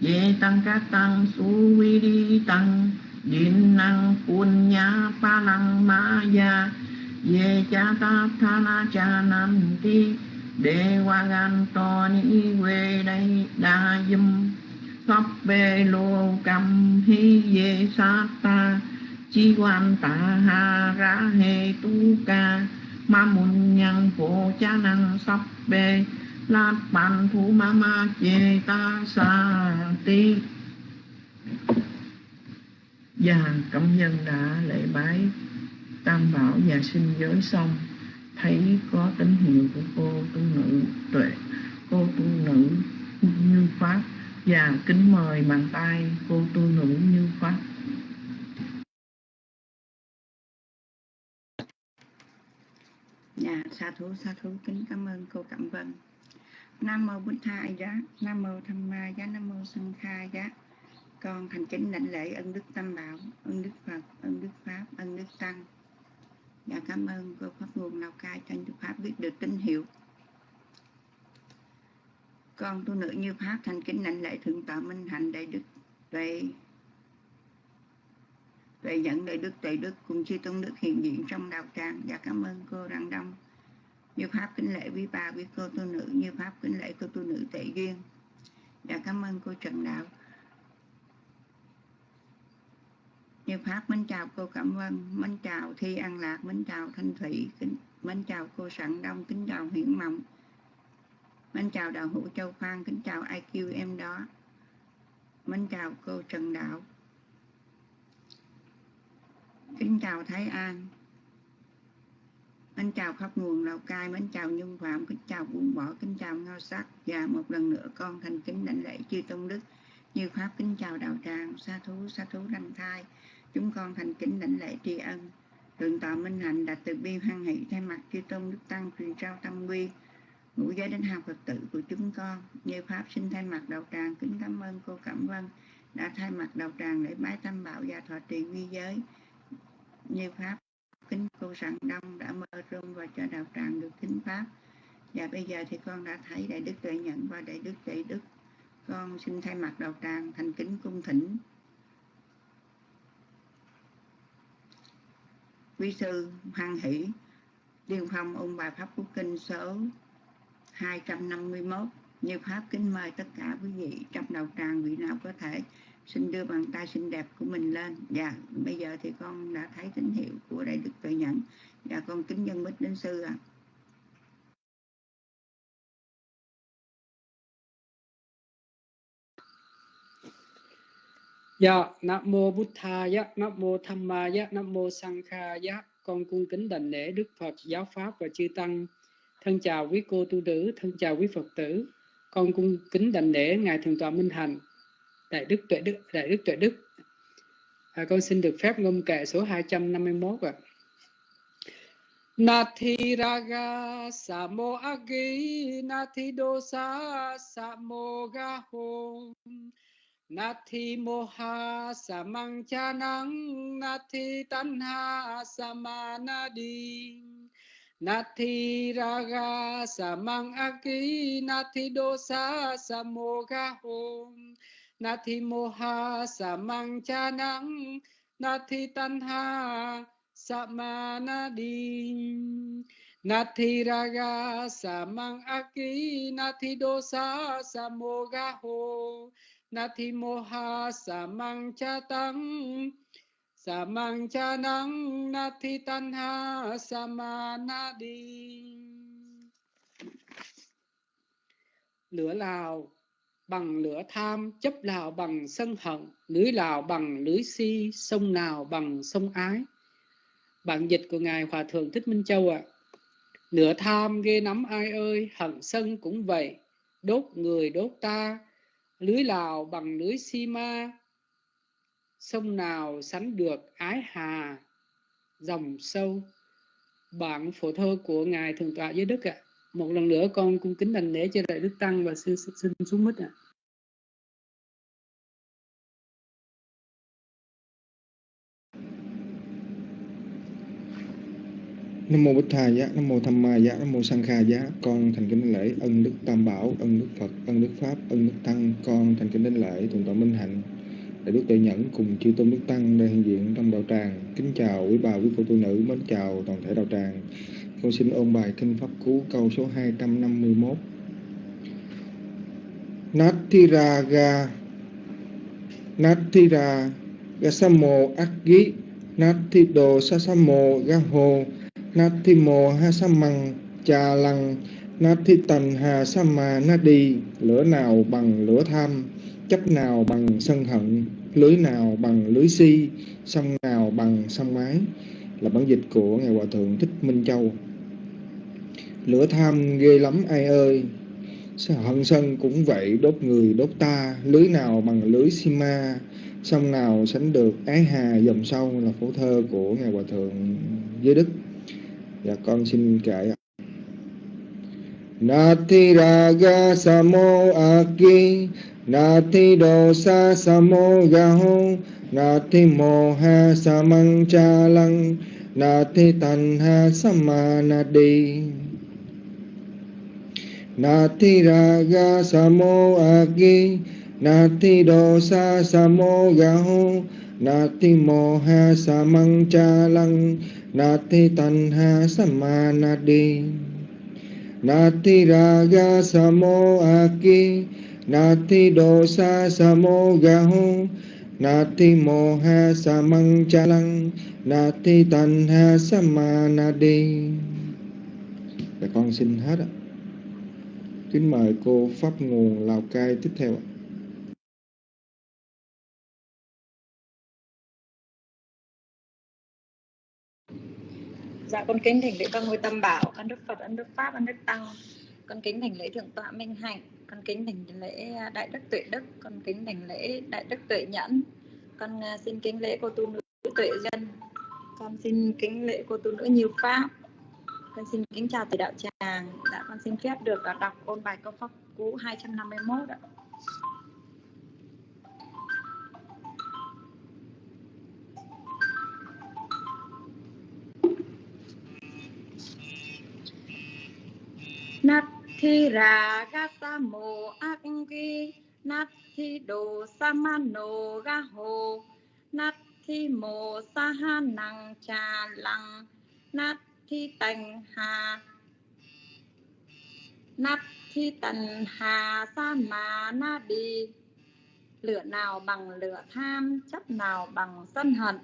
ye tăng ca tăng su vi đi tăng din năng quân nha pa lăng ma ya ye cha ta tha na cha nam ti đề qua gan to ni quê đây đa dâm pháp bê lô cầm hi ye sa ta chi quan ta ha ra he tu ca ma mun nhân phổ cha năng sắp bê lát bàn thu ma ma chê ta sa ti. Và công nhân đã lễ bái. Tam bảo và sinh giới xong. Thấy có tín hiệu của cô tu nữ tuệ. Cô tu nữ như pháp. Và kính mời bàn tay cô tu nữ như pháp. Dạ, sa thú, sa thú, kính cảm ơn cô Cẩm Vân. Nam mô Bụt Tha Giá, Nam mô Tham Ma Giá, Nam mô sân Kha Giá. Con thành kính lãnh lễ ân đức Tam Bảo, ân đức Phật, ân đức Pháp, ân đức Tăng. và cảm ơn cô Pháp nguồn Lào Cai cho Đức Pháp biết được tín hiệu. Con tu nữ như Pháp thành kính lãnh lễ Thượng tọa Minh Hạnh Đại Đức về về dẫn đại đức tuệ đức cùng chư tôn đức hiện diện trong đạo tràng và dạ cảm ơn cô Đăng Đông như pháp kính lễ quý bà quý cô tu nữ như pháp kính lễ cô tu nữ tệ duyên. Và dạ, cảm ơn cô Trần Đạo. Như pháp mến chào cô cảm ơn mến chào Thi An Lạc mến chào Thanh Thủy kính mến chào cô Sẵn Đông kính chào Hiển Mộng. Mến chào đạo hữu Châu Phan kính chào IQ em đó. Mến chào cô Trần Đạo. Kính chào Thái An. Mến chào khắp nguồn Lào Cai, Mến chào Nhung Phạm Kính chào Buông Bỏ, Kính chào Ngao Sắc Và một lần nữa con thành kính lãnh lễ chư Tôn Đức. Như Pháp, kính chào Đạo Tràng, Sa thú sa thú đăng thai. Chúng con thành kính lãnh lễ tri ân. Thượng tọa Minh Hạnh đã từ bi hoan hỷ Thay mặt chư Tôn Đức Tăng truyền trao tâm quy, ngũ giới đến học Phật tử của chúng con. Như Pháp, xin thay mặt Đạo Tràng Kính cảm ơn, cô Cẩm Vân, đã thay mặt Đạo Tràng để bái tâm bảo và thọ trì quy giới. Như pháp kính cô sẵn đông đã mơ rung và cho đạo tràng được kính pháp. Và bây giờ thì con đã thấy đại đức tuệ nhận và đại đức tuệ đức. Con xin thay mặt đạo tràng thành kính cung thỉnh. Quý sư hoan hỷ Điên phong ông bài pháp quốc kinh số 251 như pháp kính mời tất cả quý vị trong đạo tràng vị nào có thể xin đưa bàn tay xinh đẹp của mình lên dạ bây giờ thì con đã thấy tín hiệu của đại đức tuệ nhẫn dạ con kính dân bích đến sư ạ à. Dạ, Nam mô Bụt Tha Nam mô Tham Ma Nam mô Sang Kha Con cung kính đảnh lễ Đức Phật, Giáo Pháp và Chư Tăng. Thân chào quý cô tu nữ, thân chào quý Phật tử. Con cung kính đảnh lễ Ngài Thượng tọa Minh Hạnh. Đại Đức Tuệ Đức, Đại Đức Tuệ Đức. À, con xin được phép ngâm kệ số 251 ạ. À. Nathi raga samo agi nathi dosa samo gaho Nathi moha samang chanang nathi tanha samanadi Nathi raga samang agi nathi dosa samo gaho na thi mô ha sa mang cha nắng na thi tan ha sa ma na đi na thi ra ga sa mang a ki na thi đô sa sa mô ga ho. Na thi mô ha sa mang cha tăng sa mang cha nắng na thi tan ha sa ma na đi lửa lào bằng lửa tham chấp nào bằng sân hận, lưới nào bằng lưới si, sông nào bằng sông ái. Bản dịch của ngài hòa thượng thích minh châu ạ. À. lửa tham ghê nắm ai ơi, hận sân cũng vậy. Đốt người đốt ta, lưới lào bằng lưới si ma. Sông nào sánh được ái hà, dòng sâu. Bản phổ thơ của ngài thượng tọa giới đức ạ. à một lần nữa con cung kính đành lễ cho đại đức tăng và xin, xin xuống mít ạ. À. Nam mô Bích thay Giá, Nam mô Tham Ma Giá, Nam mô Sang Kha Giá. Con thành kính lễ ân đức Tam Bảo, ân đức Phật, ân đức Pháp, ân đức Tăng. Con thành kính đến lễ thượng tọa Minh Hạnh, đại đức Tuệ Nhẫn cùng chư tôn đức tăng đang hiện diện trong đạo tràng. Kính chào quý bà quý cô tu nữ, mến chào toàn thể đạo tràng. Con xin ôn bài kinh pháp cú câu số 251. Nathiraga Nathira Gasamo Akgi Nathido Sasamo Gaho, Nathimo Hasamang Cha Lăng Nathitan Hà Sama Nadi Lửa nào bằng lửa tham, Chấp nào bằng sân hận, Lưới nào bằng lưới si, Sông nào bằng sông mái. Là bản dịch của Ngài Hòa Thượng Thích Minh Châu. Lửa tham ghê lắm ai ơi. Hận sân cũng vậy, đốt người, đốt ta. Lưới nào bằng lưới xi ma Sông nào sánh được ái hà, dòng sâu Là phổ thơ của Ngài Hòa Thượng Giới Đức. Dạ con xin kể Nati raga samo aki Nati dosa samo gaho Nati moha samang chalang Nati tanha samanadi Nati raga samo agi, Nati dosa samo gaho, Nati moha samang chalang Nati tanha samanadi Nati raga samo agi, Nati dosa samo gaho, Nati moha samang chalang Nati tanha samanadi Để con xin hết ạ. Kính mời cô Pháp Nguồn Lào Cai tiếp theo ạ. Dạ con kính thỉnh lễ các ngôi tâm bảo, ân đức Phật, ân đức Pháp, ân đức Tăng. Con kính thỉnh lễ thượng tọa Minh Hạnh, con kính thỉnh lễ đại đức Tuệ Đức, con kính thỉnh lễ đại đức Tuệ Nhẫn. Con à, xin kính lễ cô tu nữ Tuệ Dân. Con xin kính lễ cô tu nữ Nhiều Pháp. Con xin kính chào thầy đạo tràng. Dạ con xin phép được à, đọc ôn bài câu pháp cú 251 ạ. Nathi raga samo akki Nathi do samano gaho Nathi mo sahanang cha lăng thi tành hà Nathi tần hà sa mà na đi Lửa nào bằng lửa tham Chấp nào bằng sân hận.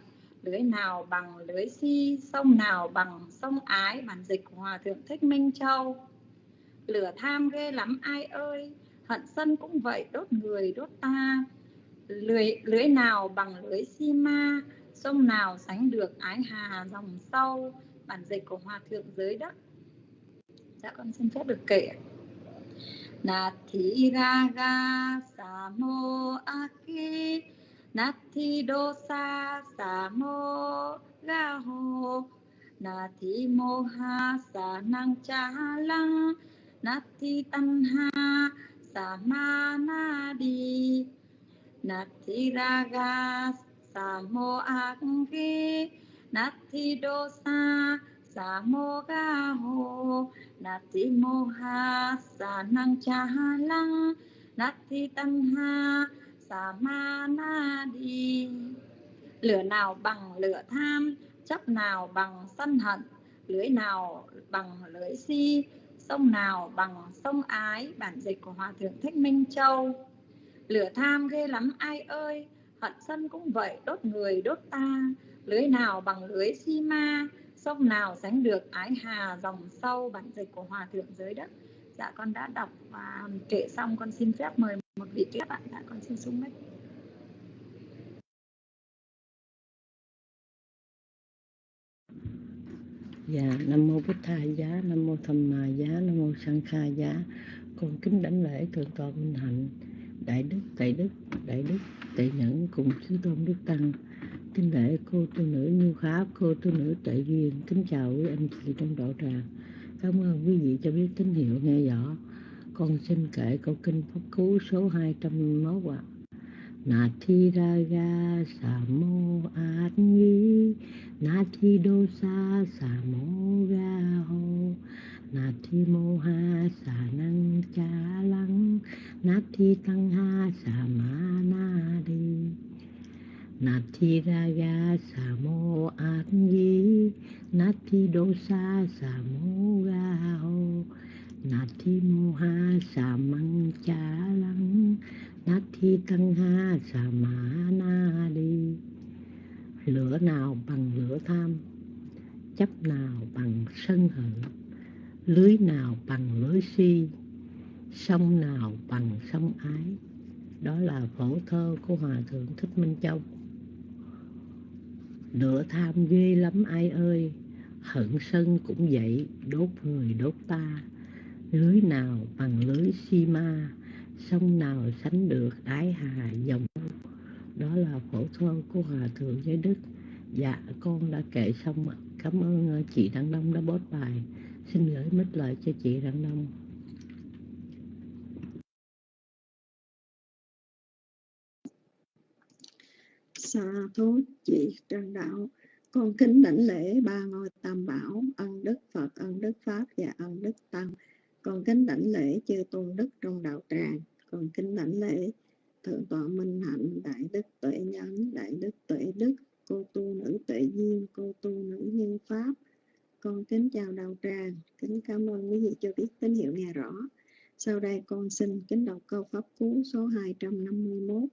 Lưới nào bằng lưới si, sông nào bằng sông ái. Bản dịch của hòa thượng thích minh châu. Lửa tham ghê lắm, ai ơi. Hận sân cũng vậy, đốt người, đốt ta. Lưới lưới nào bằng lưới si ma, sông nào sánh được ái hà dòng sâu bản dịch của hòa thượng giới đất dạ con xin phép được kể Nathi ra ga sa mô a samo gaho Nathi moha sa nang cha lăng Nati tanha samanadi Nati raga samo akki Nati dosa lăng nát thi tăng ha sa ma tanha đi Lửa nào bằng lửa tham Chấp nào bằng sân hận, Lưới nào bằng lưới si, sông nào bằng sông ái, bản dịch của hòa thượng thích minh châu. Lửa tham ghê lắm, ai ơi, hận sân cũng vậy, đốt người, đốt ta lưới nào bằng lưới si ma sông nào sánh được ái hà dòng sâu bản dịch của hòa thượng giới đất? Dạ con đã đọc và kể xong con xin phép mời một vị tiếp bạn dạ con xin xuống mic Dạ, Nam Mô Bích Tha Giá, Nam Mô Thầm Mà Giá, Nam Mô Sang Kha Giá. Con kính đảnh lễ Thượng tọa Minh Hạnh Đại Đức, Đại Đức, Đại Đức, Tệ Nhẫn cùng Chư Tôn Đức Tăng. Kính lễ cô tu nữ Như Pháp, cô tu nữ Tệ Duyên. Kính chào quý anh chị trong đạo tràng Cảm ơn quý vị cho biết tín hiệu nghe rõ. Con xin kể câu kinh Pháp Cú số 201 ạ. Na thi ra ga sa mô át nhi na thi đô sa sa mô ga ho na thi mô ha sa năng cha lăng. Na thi tăng ha sa ma na đi nát thi ra ga sa mô át di na thi đô sa sa mô ga ho na thi mô ha sa măng cha lăng na thi tăng ha sa ma na đi lửa nào bằng lửa tham, chấp nào bằng sân hận, lưới nào bằng lưới si, sông nào bằng sông ái. Đó là phổ thơ của hòa thượng thích minh châu. Nửa tham ghê lắm ai ơi. Hận sân cũng vậy, đốt người đốt ta. Lưới nào bằng lưới si ma, sông nào sánh được ái hà dòng. Đó là phổ thơ của hòa thượng giới đức. Dạ con đã kể xong cảm ơn ờ, chị đăng đông đã bót bài. Xin gửi mít lại cho chị đăng đông xa thú chị trần đạo. Con kính đảnh lễ ba ngôi tam bảo, ân đức phật, ân đức pháp và ân đức tăng. Con kính đảnh lễ chư tôn đức trong đạo tràng. Con kính đảnh lễ thượng tọa minh hạnh, đại đức tuệ nhân đại đức tuệ đức, cô tu nữ tuệ duyên, cô tu nữ nhân pháp. Con kính chào đạo tràng. Kính cảm ơn quý vị cho biết tín hiệu nghe rõ. Sau đây con xin kính đọc câu pháp cú số 251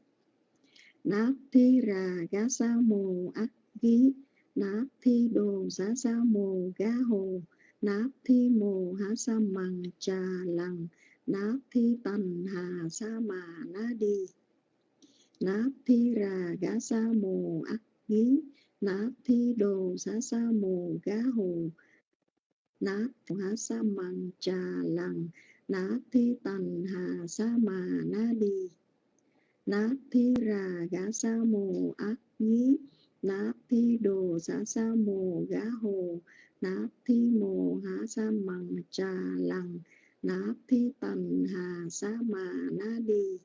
nát thi ra gá sa mồ ác ghi nát thi đồ giá sa mồ gá hồ nát thi mồ há sa mằng trà lằng nát thi tần hà sa mà na đi. Nát thi ra gá sa mồ ác ghi nát thi đồ giá sa mồ gá hồ nát há sa mằng trà lằng nát thi tần hà sa mà na đi nát thi ra gá sa mồ ác nhí. Nát thi đồ giá sa mồ gá hồ. Nát thi mồ há sa mằng trà lằng. Nát thi tần hà sa mà na đi.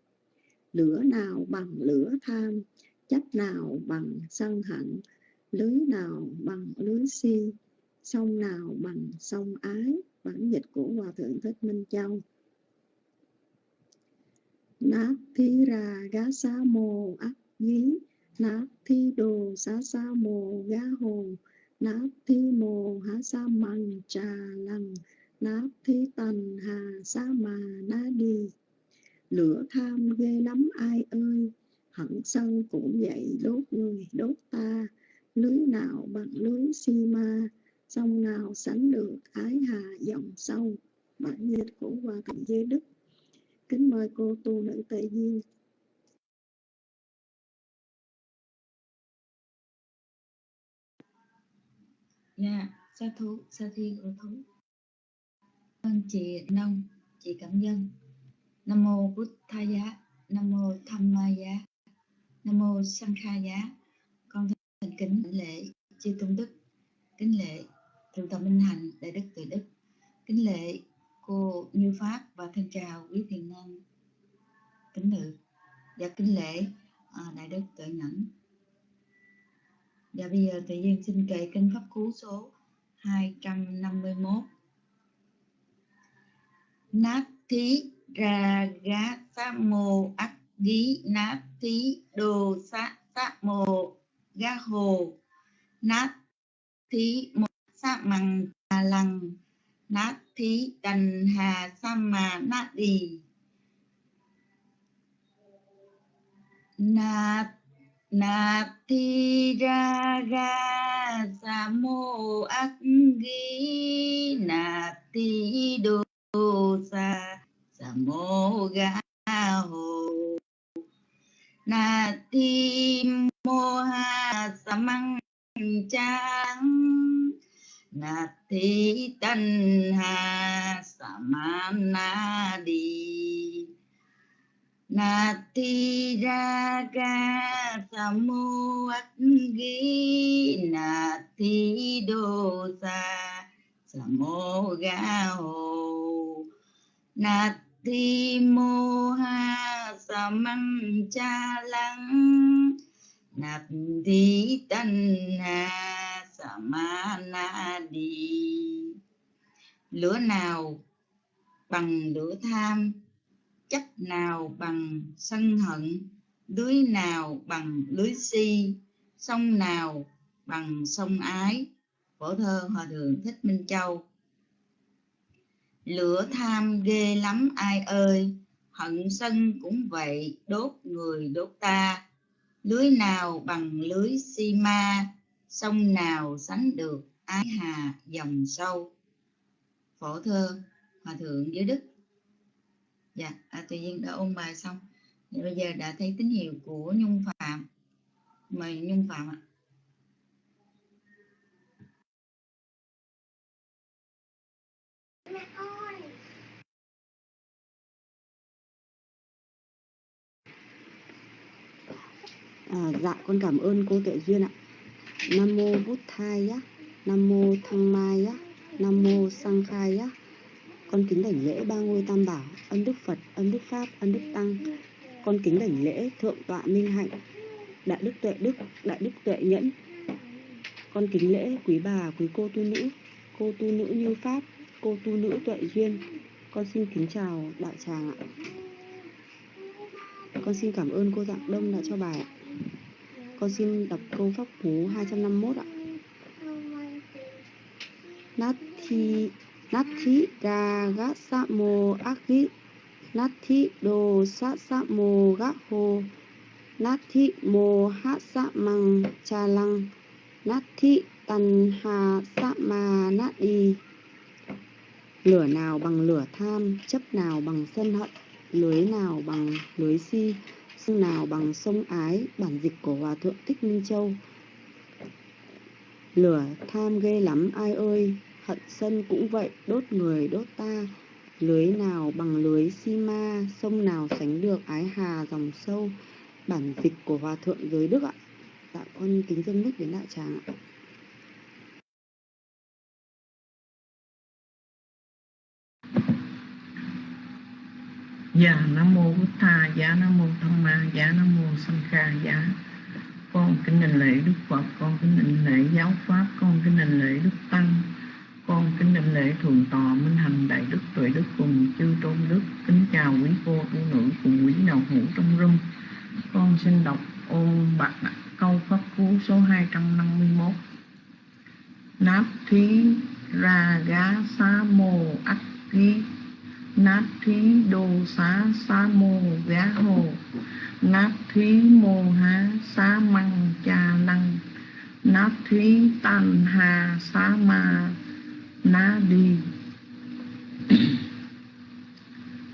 Lửa nào bằng lửa tham, chất nào bằng sân hận lưới nào bằng lưới si, sông nào bằng sông ái. Bản dịch của hòa thượng thích minh châu na thi ra gá sa mồ ác nhí. Na thi đồ sa sa mồ gá hồ. Na thi mồ há sa mằng trà lằng. Na thi tần hà sa mà na đi. Lửa tham ghê lắm, ai ơi? Hận sân cũng vậy, đốt người, đốt ta. Lưới nào bằng lưới si ma? Sông nào sánh được ái hà dòng sâu bản dịch của hòa thượng giới đức kính mời cô tu nữ tề duyên Dạ, sa thú, sa thi của thú. Ơn chị Nông, chị Cảm dân, Nam mô Bút Tha Giá, Nam mô Tham Ma Giá, Nam mô Sang Kha Giá. Con thành kính lễ chư tôn đức, kính lễ thượng tọa Minh Hạnh, đại đức tự đức, kính lễ cô Như Pháp và thân chào quý thiền nhân kính nữ. Và kính lễ à, đại đức tuệ nhẫn. Và bây giờ tự nhiên xin kệ kinh pháp cú số 251 nát thí ra gá sa mô ác gí nát thí đồ sa sa mô ga hồ. Nát thí một sa măng trà lằng nát thí đành hà sa mà nát đi nát nát thi ra ga sa mô ác ghi nát thi đô sa sa mô ga hồ nát thi mô ha sa măng trang nát thi tân ha sa ma na nát thi ra ga sa mô ác nát thi đô sa sa ga hồ nát thi mô ha sa cha lăng nạp thi tân hà sa ma na đi lửa nào bằng lửa tham chấp nào bằng sân hận, lưới nào bằng lưới si, sông nào bằng sông ái? Phổ thơ hòa thượng thích minh châu. Lửa tham ghê lắm ai ơi, hận sân cũng vậy, đốt người đốt ta. Lưới nào bằng lưới si ma sông nào sánh được ái hà dòng sâu? Phổ thơ hòa thượng giới đức. Dạ à, tự nhiên đã ôn bài xong. Thì bây giờ đã thấy tín hiệu của nhung phạm. Mời nhung phạm ạ. À, dạ con cảm ơn cô Tuệ Duyên ạ. Nam mô Bút Thai á, Nam mô Thăng Mai á, Nam mô Sang Khai á. Con kính đảnh lễ ba ngôi tam bảo, ân đức Phật, ân đức Pháp, ân đức Tăng. Con kính đảnh lễ thượng tọa Minh Hạnh, đại đức Tuệ Đức, đại đức Tuệ Nhẫn. Con kính lễ quý bà, quý cô tu nữ, cô tu nữ như Pháp, cô tu nữ Tuệ Duyên. Con xin kính chào đại tràng ạ. Con xin cảm ơn cô Dạng Đông đã cho bài ạ. Con xin đọc câu pháp cú 251 ạ. Nati Nati sa mo Akhi Nati Do Sa Samo Gaho Nati Mo Ha Sa Mang Cha Lăng. Nati Tần Hà Sa Ma Nát Đi Lửa nào bằng lửa tham, chấp nào bằng sân hận, lưới nào bằng lưới si, sông nào bằng sông ái, bản dịch của Hòa Thượng Thích Minh Châu. Lửa tham ghê lắm ai ơi, hận sân cũng vậy, đốt người đốt ta. Lưới nào bằng lưới si ma, sông nào sánh được ái hà dòng sâu, bản dịch của Hòa Thượng Giới Đức ạ. Dạ con kính dân nước đến đại tràng ạ. Dạ Nam Mô Bút Tha, dạ Nam Mô Tham Ma, dạ Nam Mô Sanh Kha, dạ. Con kính đình lễ Đức Phật, con kính đình lễ Giáo Pháp, con kính đình lễ Đức Tăng Con kính đình lễ Thượng Tọa Minh Hành Đại Đức Tuệ Đức cùng chư Tôn Đức. Kính chào quý cô, tu nữ cùng quý đạo hữu trong rung. Con xin đọc ôn bạc câu Pháp Cú số 251 Náp thí ra gá Xá mô ách ký nát thí đồ xá xá mô gá hồ. Nát thí mô há xá măng cha năng. Nát thí tàn hà xá ma na đi.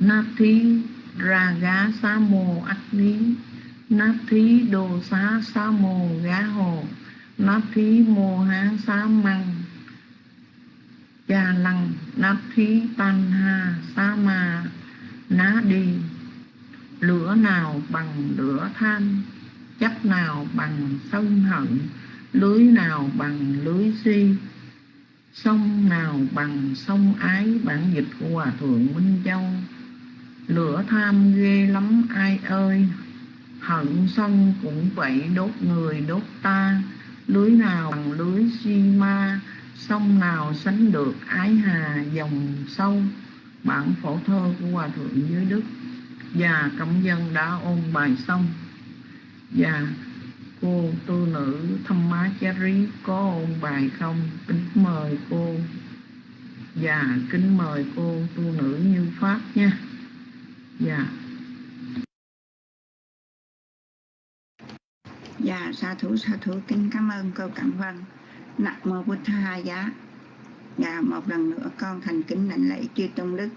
Nát thí ra gá xá mô ắt lý nát thí đồ xá xá mô gá hồ. Nát thí mô há xá măng cha lăng nát thí tan ha, sa ma, ná đi. Lửa nào bằng lửa than chất nào bằng sân hận, lưới nào bằng lưới si, sông nào bằng sông ái bản dịch của hòa thượng minh châu. Lửa tham ghê lắm, ai ơi? Hận sân cũng vậy, đốt người đốt ta, lưới nào bằng lưới si ma sông nào sánh được ái hà dòng sâu bản phổ thơ của hòa thượng dưới đức. Và cộng dân đã ôn bài xong. Và cô tu nữ thâm má rí có ôn bài không? Kính mời cô. Và kính mời cô tu nữ như pháp nha. Dạ. Dạ, sa thủ sa thủ kính cảm ơn cô cảm Vân. Nam mô bút Tha Giá. Và một lần nữa con thành kính lãnh lễ chư tôn đức.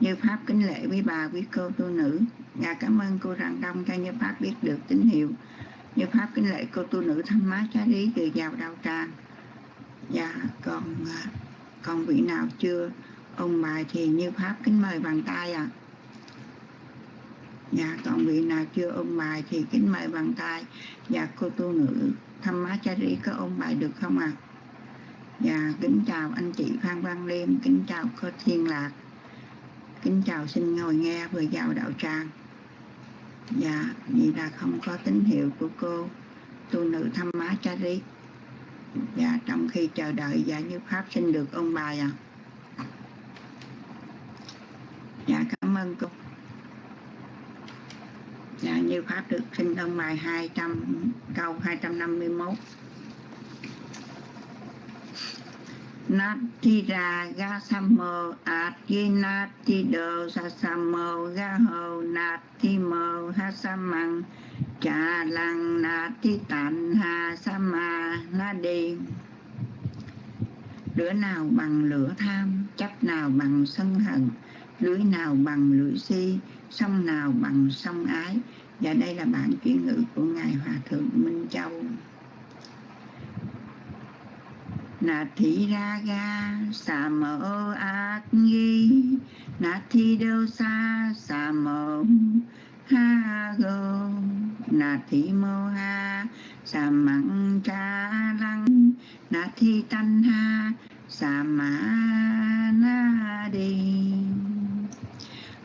Như pháp kính lễ quý bà, quý cô, tu nữ và cảm ơn cô rằng đông cho như pháp biết được tín hiệu. Như pháp kính lễ cô tu nữ thăm má chá lý từ vào đạo tràng và dạ, còn à, còn vị nào chưa? Ông bài thì như pháp kính mời bằng tay à và dạ, còn vị nào chưa? Ông bài thì kính mời bằng tay. Và cô tu nữ thăm má có ông bài được không ạ à? dạ kính chào anh chị phan văn liêm, kính chào cô thiên lạc Kính chào xin ngồi nghe vừa vào đạo tràng dạ vì là không có tín hiệu của cô, tu nữ thăm má dạ trong khi chờ đợi dạ như pháp xin được ôn bài ạ à. dạ cảm ơn cô dạ như pháp được xin tâm bài 200 câu 251 Nati Raga Samo Ati Nati Do Sasamo Gaho Nati Mo Hasamang Cha lang Nati tan Ha Sama đi Lửa nào bằng lửa tham, chấp nào bằng sân hận, lưới nào bằng lưỡi si, sông nào bằng sông ái. Và đây là bản chuyển ngữ của Ngài Hòa Thượng Minh Châu. Na thi ra ga sa mơ ác nghi. Na thi đâu sa sa mơ ha go na thi mô ha sa mặn cha lăng. Na thi tanh ha sa ma na đi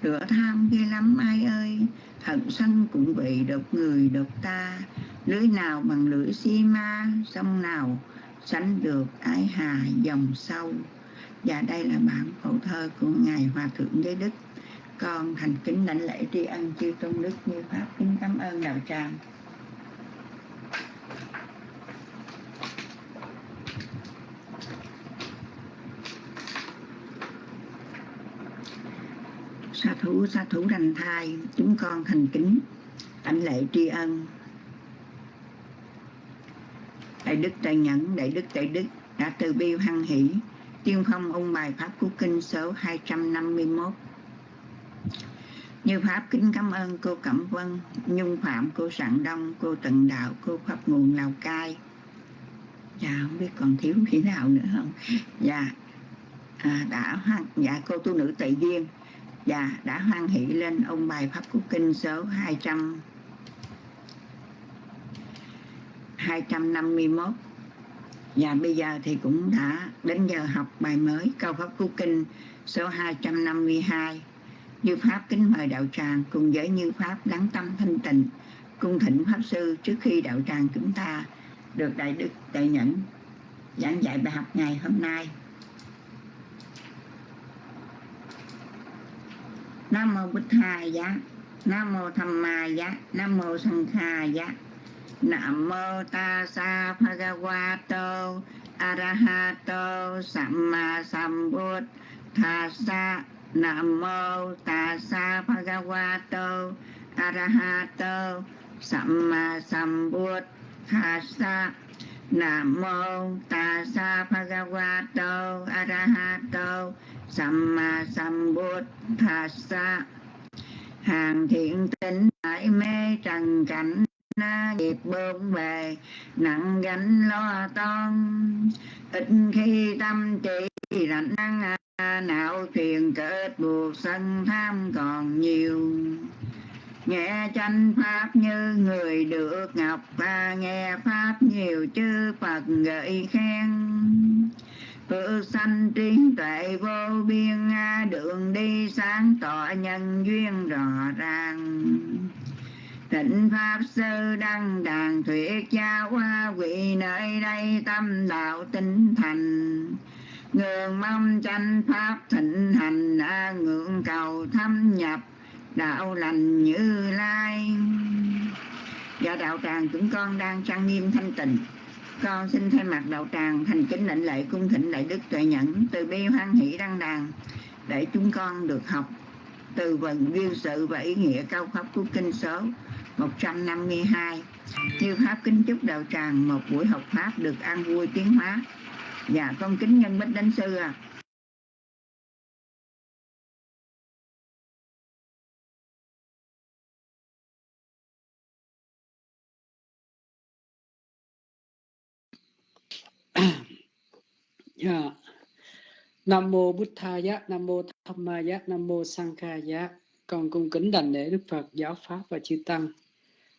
lửa tham ghê lắm, ai ơi. Hận sân cũng vậy độc người, độc ta. Lưới nào bằng lưỡi xi ma, sông nào sánh được ái hà dòng sâu. Và đây là bản phổ thơ của ngài hòa thượng giới đức. Con thành kính lãnh lễ tri ân chư tôn đức như pháp kính cảm ơn đạo tràng. Thủ sa thủ đành thai chúng con thành kính ảnh lễ tri ân. Đại đức đại nhẫn đại đức đại đức đã từ bi hăng hỷ tiên phong ung bài pháp của kinh số 251 như pháp kính cảm ơn cô cẩm vân nhung phạm cô sạn đông cô tận đạo cô pháp nguồn lào cai. Dạ không biết còn thiếu khi nào nữa không? Dạ à, đã hoan dạ cô tu nữ tệ duyên dạ đã hoan hỷ lên ông bài pháp cú kinh số 200 251 và bây giờ thì cũng đã đến giờ học bài mới câu pháp cú kinh số 252 như pháp kính mời đạo tràng cùng với như pháp lắng tâm thanh tịnh, cung thỉnh pháp sư trước khi đạo tràng chúng ta được đại đức đại nhẫn giảng dạy bài học ngày hôm nay. Nam mô bích hà giá nam mô tham ma giá nam mô sanh kha giá Nam mô tassa bhagavato, arahato, samma sambuddhassa Nam mô tassa bhagavato, arahato, samma sambuddhassa Nam mô tassa bhagavato, arahato samma sambuddhassa hàng thiện tính tại mê trần cảnh, na nghiệp bơm về nặng gánh lo toan. Ít khi tâm trí rảnh năng à, não truyền kết buộc sân tham còn nhiều. Nghe tranh pháp như người được ngọc ta nghe pháp nhiều chư phật gợi khen tự sanh trí tuệ vô biên Đường đi sáng tỏ nhân duyên rõ ràng. Tịnh Pháp Sư Đăng Đàn Thuyết Gia Hoa Quỷ nơi đây tâm đạo tinh thành. Ngưỡng mong tranh Pháp thịnh hành à, Ngưỡng cầu thâm nhập đạo lành như lai. Và đạo tràng chúng con đang trang nghiêm thanh tịnh con xin thay mặt đạo tràng thành kính lệnh lệ cung thịnh đại đức tuệ nhẫn từ bi hoan hỷ đăng đàn để chúng con được học từ vần duyên sự và ý nghĩa cao pháp của kinh số 152 Như Pháp kính chúc đạo tràng một buổi học Pháp được an vui tiến hóa. Dạ con kính nhân bích đánh sư à Dạ. Yeah. Nam mô Bụt Thaya, Nam mô Dhammaya, Nam mô Sankhaya. Con cung kính đảnh lễ Đức Phật, giáo pháp và chư tăng.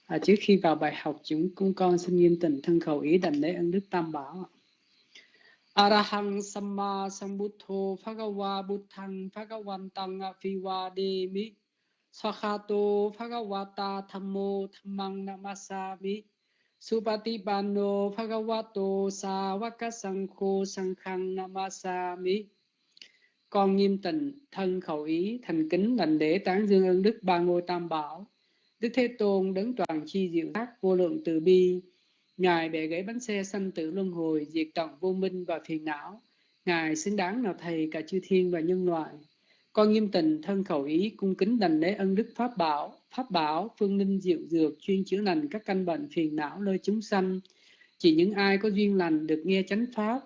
À, trước khi vào bài học, chúng cung con xin nghiêm tịnh thân khẩu ý đảnh lễ ân Đức Tam Bảo. Arahang Samma Sambuddho Phagawa Buddhang Phagawantang Phiwa Demi Swakhato Bhagavata Thammo Dhammang Namasami Supatipano Bhagavato Sāvaka Sankho Sankhang Namasami Con nghiêm tịnh, thân khẩu ý, thành kính lành lễ tán dương ơn đức ba ngôi tam bảo. Đức Thế Tôn đấng toàn chi diệu tác vô lượng từ bi, Ngài bẻ gãy bánh xe sanh tử luân hồi, diệt tận vô minh và phiền não. Ngài xứng đáng nào thầy cả chư thiên và nhân loại. Con nghiêm tình thân khẩu ý cung kính đành lễ ân đức pháp bảo, pháp bảo phương linh diệu dược chuyên chữa lành các căn bệnh phiền não nơi chúng sanh. Chỉ những ai có duyên lành được nghe chánh pháp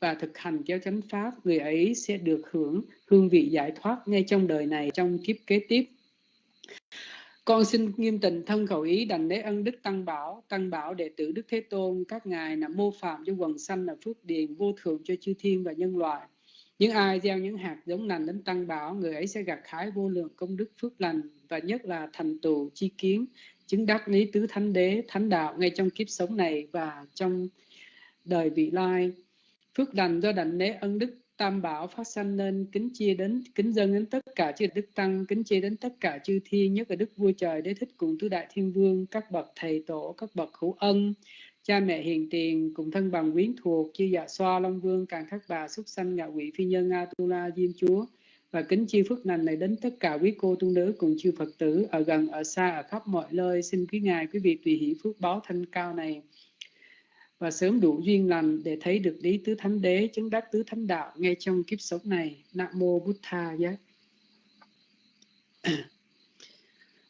và thực hành theo chánh pháp, người ấy sẽ được hưởng hương vị giải thoát ngay trong đời này, trong kiếp kế tiếp. Con xin nghiêm tình thân khẩu ý đành lễ ân đức tăng bảo, tăng bảo đệ tử Đức Thế Tôn, các ngài là mô phạm cho quần sanh là phước điền vô thượng cho chư thiên và nhân loại. Những ai gieo những hạt giống lành đến tăng bảo, người ấy sẽ gặt hái vô lượng công đức phước lành và nhất là thành tựu chi kiến, chứng đắc lý tứ thánh đế, thánh đạo ngay trong kiếp sống này và trong đời vị lai. Phước lành do đảnh lễ ân đức tam bảo phát sanh nên kính chia đến kính dâng đến tất cả chư đức tăng kính chia đến tất cả chư thiên nhất là đức vua trời đế thích cùng tứ đại thiên vương các bậc thầy tổ các bậc hữu ân cha mẹ hiền tiền cùng thân bằng quyến thuộc chư dạ xoa long vương càng thất bà xuất sanh ngạ quỷ phi nhân a tu la diêm chúa. Và kính chi phước lành này đến tất cả quý cô tu nữ cùng chư phật tử ở gần ở xa ở khắp mọi nơi. Xin quý ngài quý vị tùy hỷ phước báo thanh cao này. Và sớm đủ duyên lành để thấy được lý tứ thánh đế chứng đắc tứ thánh đạo ngay trong kiếp sống này. Nam mô bút tha giác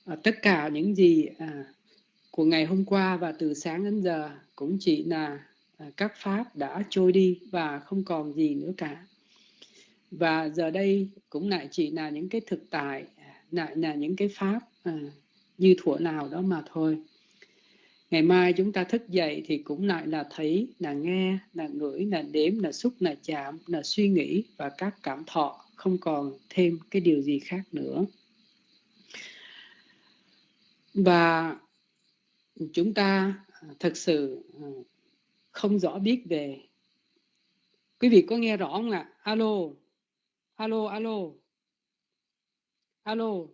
à, tất cả những gì à, của ngày hôm qua và từ sáng đến giờ cũng chỉ là à, các pháp đã trôi đi và không còn gì nữa cả. Và giờ đây cũng lại chỉ là những cái thực tại à, lại là những cái pháp à, như thuở nào đó mà thôi. Ngày mai chúng ta thức dậy thì cũng lại là thấy là nghe là ngửi là đếm là xúc là chạm là suy nghĩ và các cảm thọ không còn thêm cái điều gì khác nữa. Và chúng ta à, thực sự à, không rõ biết về. Quý vị có nghe rõ không ạ? Alo alo alo alo.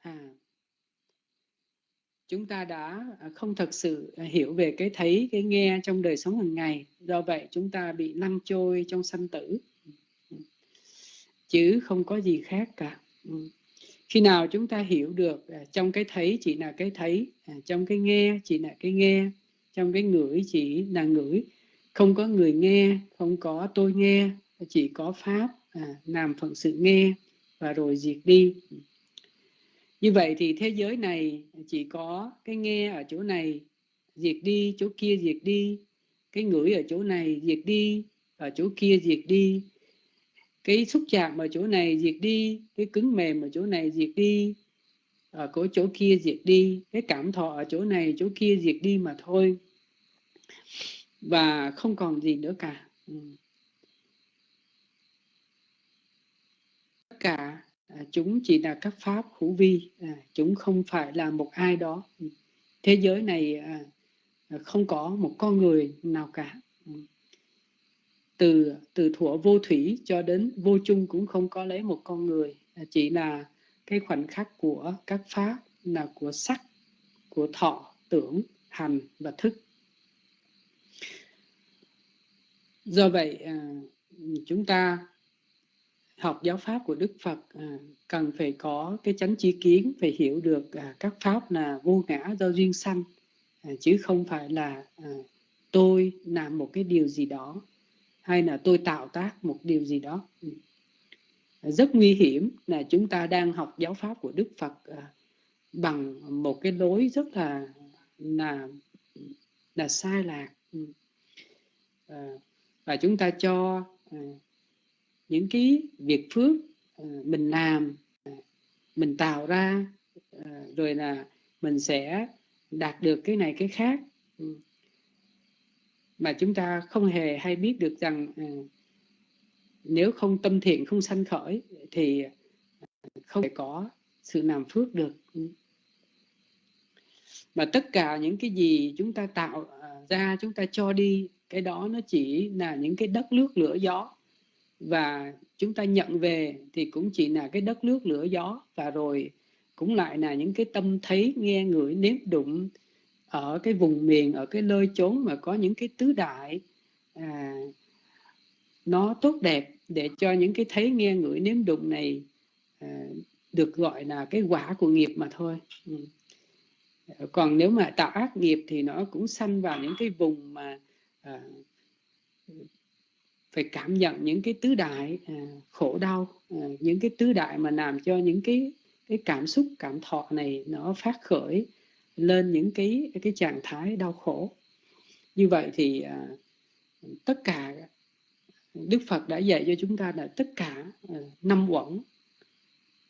À chúng ta đã à, không thật sự hiểu về cái thấy, cái nghe trong đời sống hàng ngày. Do vậy chúng ta bị lăn trôi trong sanh tử. Chứ không có gì khác cả. Ừ khi nào chúng ta hiểu được à, trong cái thấy chỉ là cái thấy à, trong cái nghe chỉ là cái nghe, trong cái ngửi chỉ là ngửi. Không có người nghe, không có tôi nghe, chỉ có pháp à, làm phận sự nghe và rồi diệt đi. Như vậy thì thế giới này chỉ có cái nghe ở chỗ này, diệt đi, chỗ kia diệt đi. Cái ngửi ở chỗ này diệt đi ở chỗ kia diệt đi cái xúc chạm ở chỗ này diệt đi, cái cứng mềm ở chỗ này diệt đi à, ở chỗ chỗ kia diệt đi, cái cảm thọ ở chỗ này, chỗ kia diệt đi mà thôi. Và không còn gì nữa cả. Ừ. Tất cả à, chúng chỉ là các pháp hữu vi. À, chúng không phải là một ai đó. Ừ. Thế giới này không có một con người nào cả. Ừ từ từ thuở vô thủy cho đến vô chung cũng không có lấy một con người. À, chỉ là cái khoảnh khắc của các pháp, là của sắc, của thọ, tưởng, hành và thức. Do vậy à, chúng ta học giáo pháp của Đức Phật à, cần phải có cái chánh chi kiến, phải hiểu được các pháp là vô ngã do duyên sanh chứ không phải là tôi làm một cái điều gì đó hay là tôi tạo tác một điều gì đó. Ừ. Rất nguy hiểm là chúng ta đang học giáo pháp của Đức Phật à, bằng một cái lối rất là là là sai lạc. Ừ. À, và chúng ta cho à, những cái việc phước mình làm mình tạo ra rồi là mình sẽ đạt được cái này cái khác. Ừ mà chúng ta không hề hay biết được rằng à, nếu không tâm thiện, không sanh khởi thì à, không thể có sự làm phước được. Mà tất cả những cái gì chúng ta tạo à, ra, chúng ta cho đi, cái đó nó chỉ là những cái đất nước lửa gió. Và chúng ta nhận về thì cũng chỉ là cái đất nước lửa gió. Và rồi cũng lại là những cái tâm thấy, nghe, ngửi, nếm đụng ở cái vùng miền ở cái nơi chốn mà có những cái tứ đại à, nó tốt đẹp để cho những cái thấy nghe ngửi nếm đụng này à, được gọi là cái quả của nghiệp mà thôi ừ. còn nếu mà tạo ác nghiệp thì nó cũng sanh vào những cái vùng mà à, phải cảm nhận những cái tứ đại à, khổ đau à, những cái tứ đại mà làm cho những cái cái cảm xúc cảm thọ này nó phát khởi lên những cái cái trạng thái đau khổ. Như vậy thì à, tất cả Đức Phật đã dạy cho chúng ta là tất cả à, năm uẩn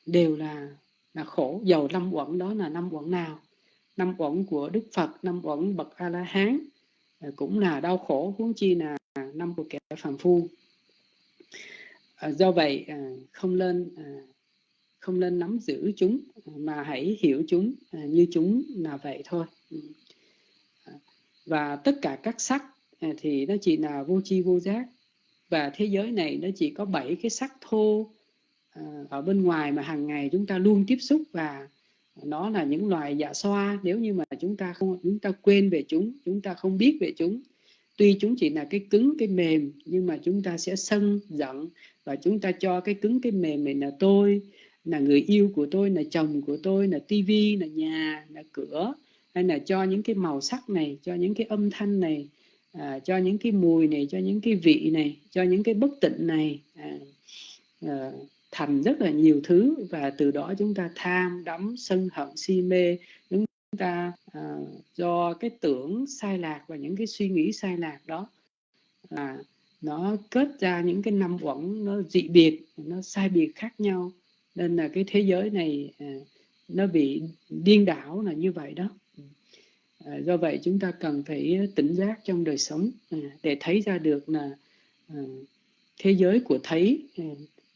đều là là khổ. Dầu năm uẩn đó là năm uẩn nào? Năm uẩn của Đức Phật năm uẩn bậc A La Hán à, cũng là đau khổ huống chi là năm của kẻ phàm phu. À, do vậy à, không lên à, không nên nắm giữ chúng, mà hãy hiểu chúng à, như chúng là vậy thôi. Và tất cả các sắc à, thì nó chỉ là vô tri vô giác. Và thế giới này nó chỉ có bảy cái sắc thô à, ở bên ngoài mà hàng ngày chúng ta luôn tiếp xúc và nó là những loài dạ xoa. Nếu như mà chúng ta không, chúng ta quên về chúng chúng ta không biết về chúng, tuy chúng chỉ là cái cứng, cái mềm, nhưng mà chúng ta sẽ sân giận và chúng ta cho cái cứng, cái mềm này là tôi là người yêu của tôi là chồng của tôi là tivi là nhà là cửa hay là cho những cái màu sắc này cho những cái âm thanh này à, cho những cái mùi này cho những cái vị này cho những cái bất tịnh này à, à, thành rất là nhiều thứ. Và từ đó chúng ta tham đắm sân hận si mê. Chúng ta à, do cái tưởng sai lạc và những cái suy nghĩ sai lạc đó à, nó kết ra những cái năm uẩn nó dị biệt nó sai biệt khác nhau nên là cái thế giới này à, nó bị điên đảo là như vậy đó. À, do vậy chúng ta cần phải tỉnh giác trong đời sống à, để thấy ra được là à, thế giới của thấy à,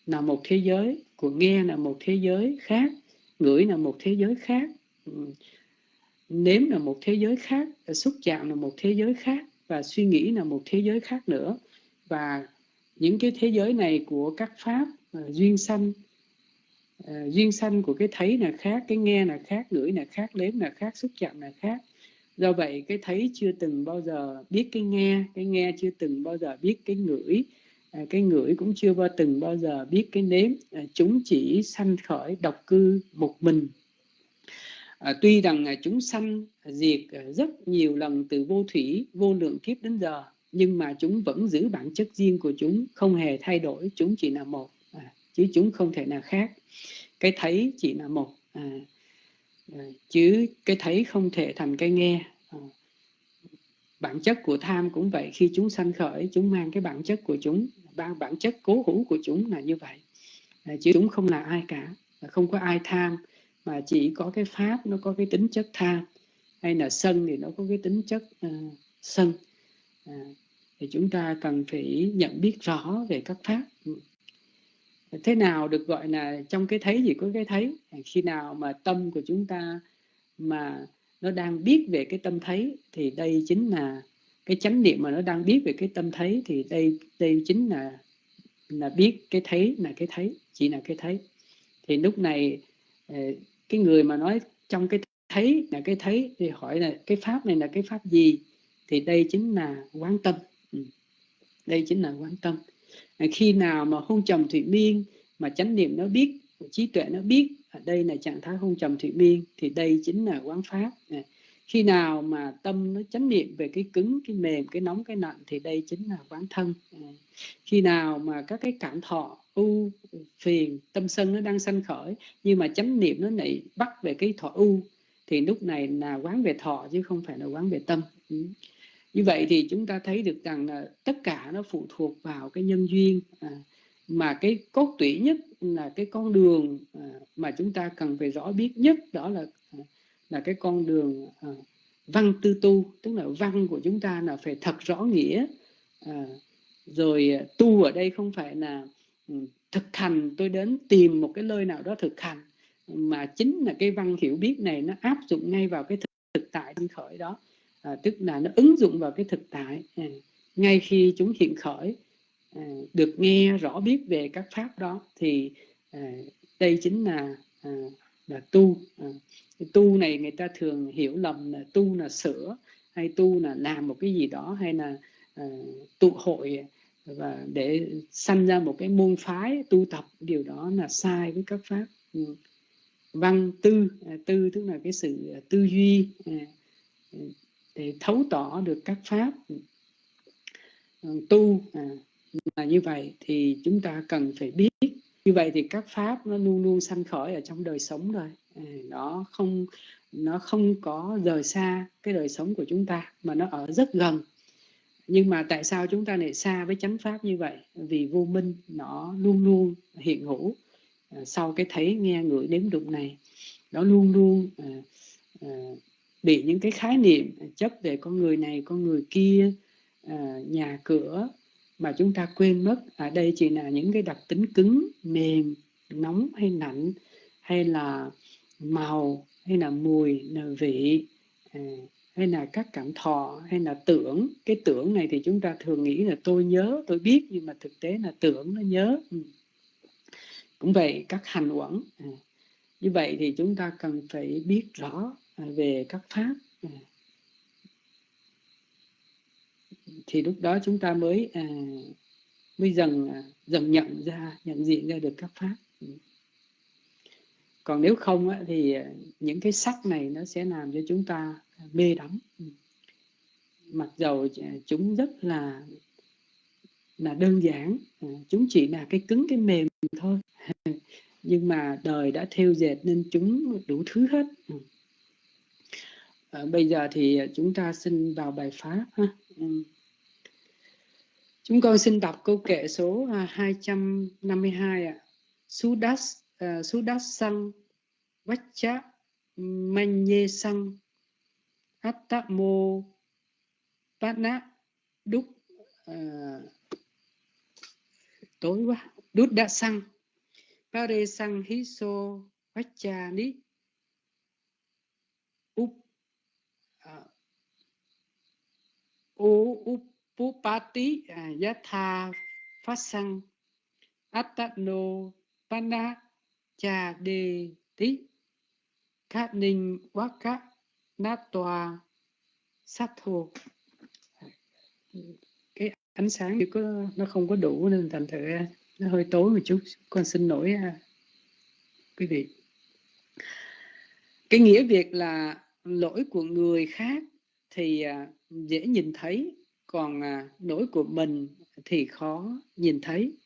là một thế giới của nghe là một thế giới khác ngửi là một thế giới khác ừ, nếm là một thế giới khác xúc chạm là một thế giới khác và suy nghĩ là một thế giới khác nữa. Và những cái thế giới này của các pháp à, duyên sanh uh, duyên sanh của cái thấy là khác cái nghe là khác ngửi là khác nếm là khác xúc chạm là khác. Do vậy cái thấy chưa từng bao giờ biết cái nghe cái nghe chưa từng bao giờ biết cái ngửi à, cái ngửi cũng chưa bao từng bao giờ biết cái nếm. À, chúng chỉ sanh khởi độc cư một mình. À, tuy rằng à, chúng sanh diệt à, rất nhiều lần từ vô thủy vô lượng kiếp đến giờ nhưng mà chúng vẫn giữ bản chất riêng của chúng không hề thay đổi chúng chỉ là một à, chứ chúng không thể nào khác cái thấy chỉ là một à, à, chứ cái thấy không thể thành cái nghe. À, bản chất của tham cũng vậy khi chúng sanh khởi chúng mang cái bản chất của chúng bản bản chất cố hữu của chúng là như vậy. À, chứ chúng không là ai cả không có ai tham mà chỉ có cái pháp nó có cái tính chất tham. Hay là sân thì nó có cái tính chất uh, sân. À, thì chúng ta cần phải nhận biết rõ về các pháp thế nào được gọi là trong cái thấy gì có cái thấy? Khi nào mà tâm của chúng ta mà nó đang biết về cái tâm thấy thì đây chính là cái chánh niệm mà nó đang biết về cái tâm thấy thì đây đây chính là là biết cái thấy là cái thấy, chỉ là cái thấy. Thì lúc này ờ, cái người mà nói trong cái thấy là cái thấy thì hỏi là cái pháp này là cái pháp gì? Thì đây chính là quán tâm. Ừ. Đây chính là quán tâm khi nào mà hôn trầm thủy miên mà chánh niệm nó biết trí tuệ nó biết ở đây là trạng thái hôn trầm thủy miên, thì đây chính là quán pháp. À, khi nào mà tâm nó chánh niệm về cái cứng, cái mềm, cái nóng, cái nặng thì đây chính là quán thân. À, khi nào mà các cái cảm thọ, u, phiền, tâm sân nó đang sanh khởi, nhưng mà chánh niệm nó lại bắt về cái thọ u, thì lúc này là quán về thọ chứ không phải là quán về tâm. Ừ như vậy thì chúng ta thấy được rằng là tất cả nó phụ thuộc vào cái nhân duyên à, mà cái cốt tủy nhất là cái con đường à, mà chúng ta cần phải rõ biết nhất đó là à, là cái con đường à, văn tư tu tức là văn của chúng ta là phải thật rõ nghĩa à, rồi à, tu ở đây không phải là ừ, thực hành. Tôi đến tìm một cái nơi nào đó thực hành mà chính là cái văn hiểu biết này nó áp dụng ngay vào cái thực, thực tại sinh khởi đó à, tức là nó ứng dụng vào cái thực tại. À, ngay khi chúng hiện khởi à, được nghe rõ biết về các pháp đó thì à, đây chính là à, là tu. À, tu này người ta thường hiểu lầm là tu là sửa hay tu là làm một cái gì đó hay là à, tụ hội và để sanh ra một cái môn phái tu tập. Điều đó là sai với các pháp. Ừ. Văn tư tư tức là cái sự tư duy để thấu tỏ được các pháp ừ, tu là như vậy thì chúng ta cần phải biết. Như vậy thì các pháp nó luôn luôn sanh khởi ở trong đời sống rồi à, nó không nó không có rời xa cái đời sống của chúng ta mà nó ở rất gần. Nhưng mà tại sao chúng ta lại xa với chánh pháp như vậy? Vì vô minh nó luôn luôn hiện hữu à, sau cái thấy nghe ngửi đếm đụng này. Nó luôn luôn à, à, bị những cái khái niệm chấp về con người này con người kia à, nhà cửa mà chúng ta quên mất ở đây chỉ là những cái đặc tính cứng mềm nóng hay lạnh hay là màu hay là mùi là vị à, hay là các cảm thọ hay là tưởng cái tưởng này thì chúng ta thường nghĩ là tôi nhớ tôi biết nhưng mà thực tế là tưởng nó nhớ ừ. cũng vậy các hành uẩn à. như vậy thì chúng ta cần phải biết rõ À, về các pháp. À. Thì lúc đó chúng ta mới à, mới dần à, dần nhận ra nhận diện ra được các pháp. Ừ. Còn nếu không á, thì những cái sắc này nó sẽ làm cho chúng ta mê đắm. Ừ. Mặc dầu chúng rất là là đơn giản chúng chỉ là cái cứng cái mềm thôi. Nhưng mà đời đã theo dệt nên chúng đủ thứ hết. Ừ à, bây giờ thì ờ, chúng ta xin vào bài pháp ha. Ừ. Chúng con xin đọc câu kệ số à, 252 ạ. Sudas uh, Sudas sang vachcha Manye sang Attamo Patna đúc tối quá. Đút đã sang Pare sang hiso vachcha ni up uh, upupati à, yatha phát sanh attano pana, cha đề tí khát ninh waka nát toa sát thô cái ánh sáng thì có, nó không có đủ nên thành thử à, nó hơi tối một chút. Con xin lỗi à, quý vị. Cái nghĩa việc là lỗi của người khác thì à, dễ nhìn thấy, còn à, nỗi lỗi của mình thì khó nhìn thấy.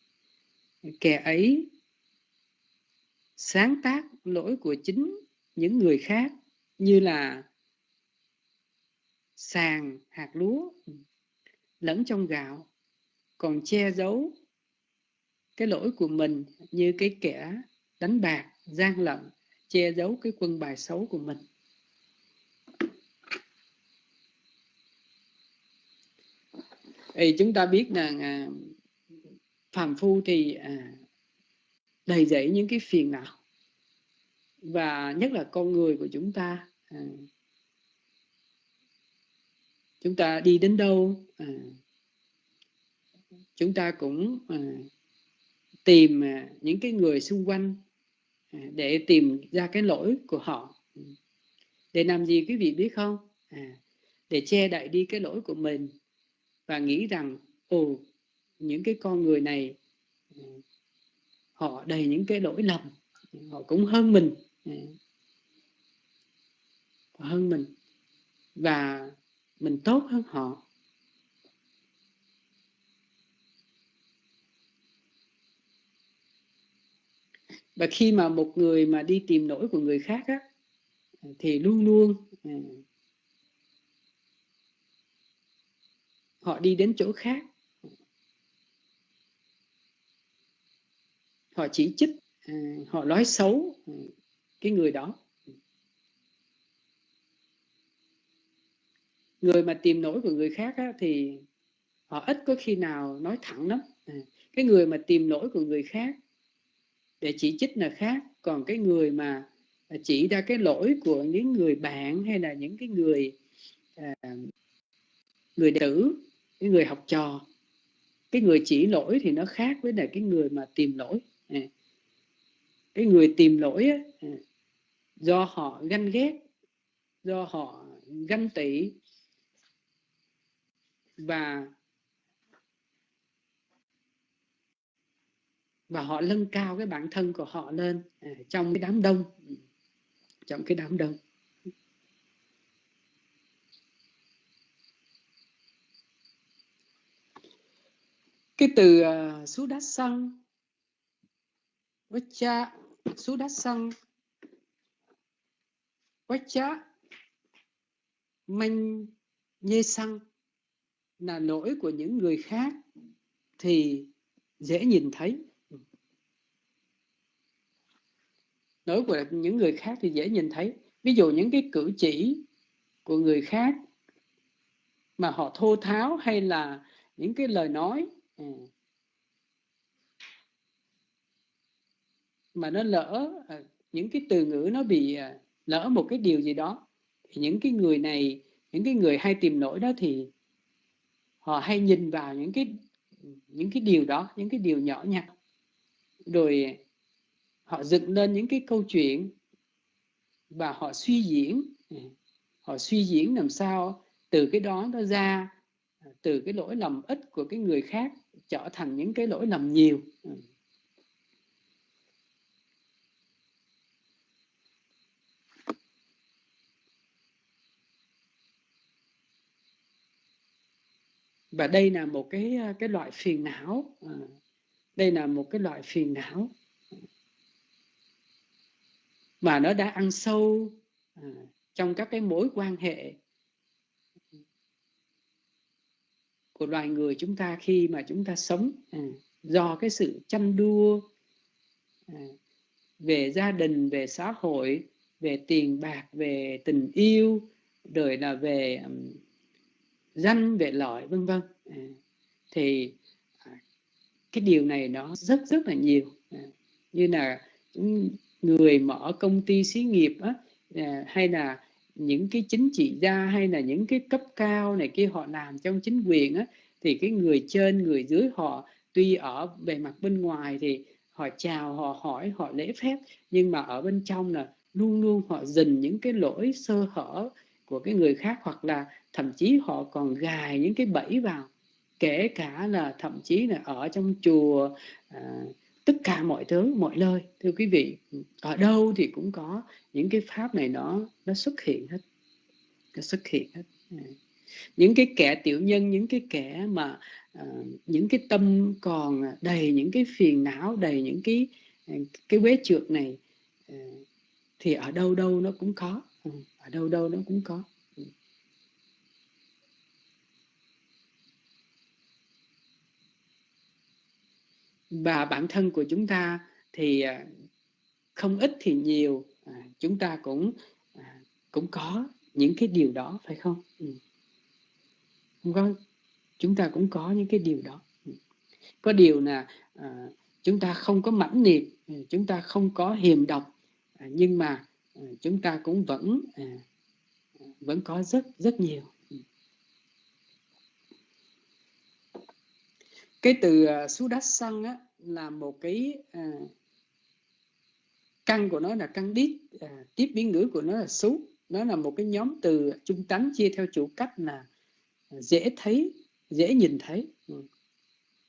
Kẻ ấy sáng tác lỗi của chính những người khác như là sàn hạt lúa lẫn trong gạo, còn che giấu cái lỗi của mình như cái kẻ đánh bạc, gian lận, che giấu cái quân bài xấu của mình. Thì chúng ta biết là à, phàm phu thì à, đầy dẫy những cái phiền não. Và nhất là con người của chúng ta à, chúng ta đi đến đâu à, chúng ta cũng à, tìm à, những cái người xung quanh à, để tìm ra cái lỗi của họ. Để làm gì quý vị biết không? À, để che đậy đi cái lỗi của mình và nghĩ rằng ồ những cái con người này ừ, họ đầy những cái lỗi lầm, họ cũng hơn mình. Ừ. Hơn mình. Và mình tốt hơn họ. Và khi mà một người mà đi tìm lỗi của người khác á, thì luôn luôn họ đi đến chỗ khác. Họ chỉ trích à, họ nói xấu ừ, cái người đó. Người mà tìm lỗi của người khác á, thì họ ít có khi nào nói thẳng lắm. À, cái người mà tìm lỗi của người khác để chỉ trích là khác. Còn cái người mà à, chỉ ra cái lỗi của những người bạn hay là những cái người à, người đệ tử cái người học trò. Cái người chỉ lỗi thì nó khác với là cái người mà tìm lỗi. À, cái người tìm lỗi à, do họ ganh ghét, do họ ganh tị và và họ nâng cao cái bản thân của họ lên à, trong cái đám đông. Ừ, trong cái đám đông. Cái từ à, uh, sú đá xăng vacha sú đá xăng vacha manh nhê xăng là lỗi của những người khác thì dễ nhìn thấy. Lỗi của những người khác thì dễ nhìn thấy. Ví dụ những cái cử chỉ của người khác mà họ thô tháo hay là những cái lời nói Ừ. mà nó lỡ à, những cái từ ngữ nó bị à, lỡ một cái điều gì đó, thì những cái người này, những cái người hay tìm lỗi đó thì họ hay nhìn vào những cái những cái điều đó, những cái điều nhỏ nhặt. Rồi họ dựng lên những cái câu chuyện và họ suy diễn. Ừ. Họ suy diễn làm sao từ cái đó nó ra à, từ cái lỗi lầm ít của cái người khác trở thành những cái lỗi lầm nhiều. Ừ. Và đây là một cái ờ, cái loại phiền não. À, đây là một cái loại phiền não. Ừ. Mà nó đã ăn sâu à, trong các cái mối quan hệ của loài người chúng ta khi mà chúng ta sống à, do cái sự chăn đua à, về gia đình về xã hội về tiền bạc về tình yêu rồi là về um, danh về lợi vân vân à, thì à, cái điều này nó rất rất là nhiều à, như là người mở công ty xí nghiệp á, à, hay là những cái chính trị gia hay là những cái cấp cao này kia họ làm trong chính quyền á, thì cái người trên người dưới họ tuy ở bề mặt bên ngoài thì họ chào họ hỏi họ lễ phép nhưng mà ở bên trong là luôn luôn họ dình những cái lỗi sơ hở của cái người khác hoặc là thậm chí họ còn gài những cái bẫy vào. Kể cả là thậm chí là ở trong chùa à, tất cả mọi thứ mọi nơi. Thưa quý vị ở đâu thì cũng có những cái pháp này nó nó xuất hiện hết. Nó xuất hiện hết. À. những cái kẻ tiểu nhân những cái kẻ mà uh, những cái tâm còn đầy những cái phiền não đầy những cái cái quế trượt này uh, thì ở đâu đâu nó cũng có. Uh, ở đâu đâu nó cũng có và bản thân của chúng ta thì à, không ít thì nhiều à, chúng ta cũng à, cũng có những cái điều đó phải không? Ừ. không có chúng ta cũng có những cái điều đó. Ừ. Có điều là à, chúng ta không có mãnh liệt ừ, chúng ta không có hiềm độc nhưng mà chúng ta cũng vẫn vẫn có rất rất nhiều. Cái từ xú sú xăng á là một cái à, căn của nó là căn đít à, tiếp biến ngữ của nó là xú. Nó là một cái nhóm từ trung tánh chia theo chủ cách là ờ, dễ thấy dễ nhìn thấy. Ừ.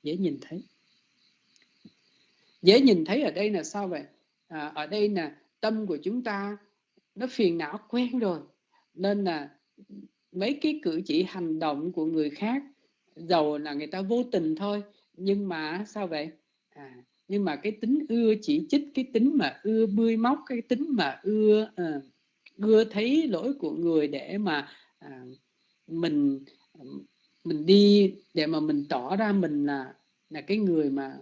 dễ nhìn thấy. Dễ nhìn thấy ở đây là sao vậy? À, ở đây là tâm của chúng ta nó phiền não quen rồi nên là mấy cái cử chỉ hành động của người khác dầu là người ta vô tình thôi. Nhưng mà sao vậy? À, nhưng mà cái tính ưa chỉ trích cái tính mà ưa bươi móc cái tính mà ưa à, ưa thấy lỗi của người để mà à, mình mình đi để mà mình tỏ ra mình là là cái người mà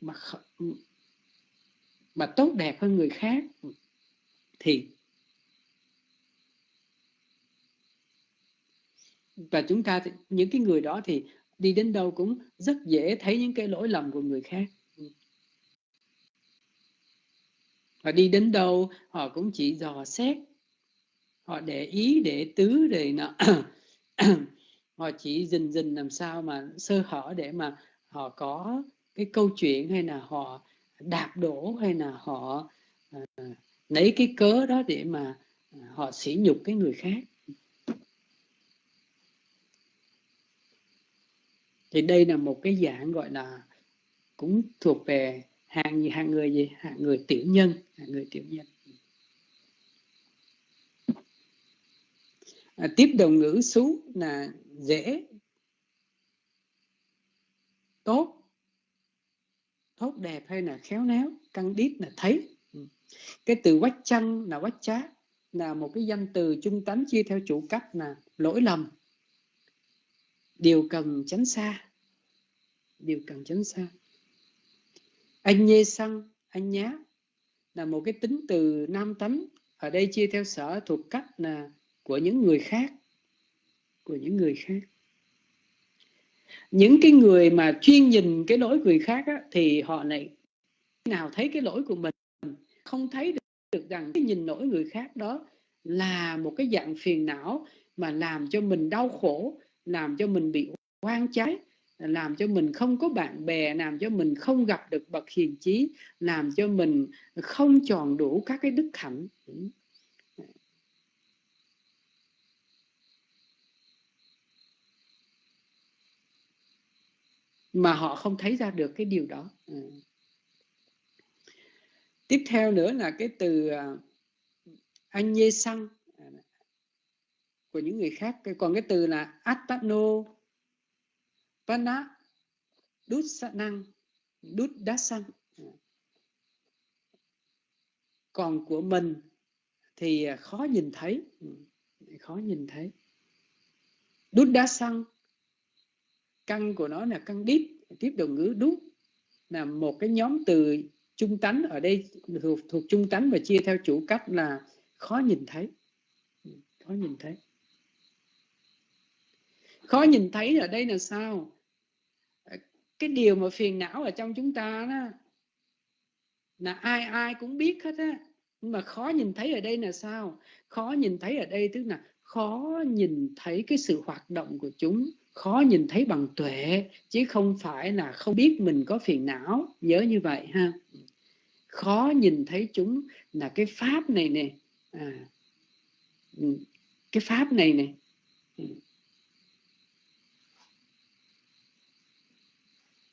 mà mà tốt đẹp hơn người khác. Thì và chúng ta những cái người đó thì đi đến đâu cũng rất dễ thấy những cái lỗi lầm của người khác. Ừ. Và đi đến đâu họ cũng chỉ dò xét họ để ý để tứ để nó họ chỉ dình dình làm sao mà sơ hở để mà họ có cái câu chuyện hay là họ đạp đổ hay là họ à, lấy cái cớ đó để mà ờ, họ sỉ nhục cái người khác. Thì đây là một cái dạng gọi là cũng thuộc về hạng hạng người gì? Hạng người tiểu nhân hạng người tiểu nhân. À, tiếp đồng ngữ xú là dễ tốt tốt đẹp hay là khéo léo căng đít là thấy. Ừ. Cái từ quách chăng là quách chá là một cái danh từ trung tánh chia theo chủ cách là lỗi lầm điều cần tránh xa. Điều cần tránh xa. Anh nhê xăng anh nhá là một cái tính từ nam tánh. Ở đây chia theo sở thuộc cách là của những người khác. Của những người khác. Những cái người mà chuyên nhìn cái lỗi người khác á, thì họ này nào thấy cái lỗi của mình không thấy được, được rằng cái nhìn lỗi người khác đó là một cái dạng phiền não mà làm cho mình đau khổ làm cho mình bị oan trái, làm cho mình không có bạn bè, làm cho mình không gặp được bậc hiền trí làm cho mình không tròn đủ các cái đức hạnh. Mà họ không thấy ra được cái điều đó. Ừ. tiếp theo nữa là cái từ à, anh nhê xăng của những người khác. Còn cái từ là atpano pana đút năng đút đá xăng còn của mình thì à, khó nhìn thấy. Ừ, khó nhìn thấy. Đút đá xăng căn của nó là căn đít tiếp đầu ngữ đút là một cái nhóm từ trung tánh ở đây thuộc, thuộc trung tánh và chia theo chủ cách là khó nhìn thấy. Ừ, khó nhìn thấy khó nhìn thấy ở đây là sao? Cái điều mà phiền não ở trong chúng ta đó là ai ai cũng biết hết á. Nhưng mà khó nhìn thấy ở đây là sao? Khó nhìn thấy ở đây tức là khó nhìn thấy cái sự hoạt động của chúng. Khó nhìn thấy bằng tuệ chứ không phải là không biết mình có phiền não. Nhớ như vậy ha. Khó nhìn thấy chúng là cái pháp này nè. À, ừ, cái pháp này nè. Ừ.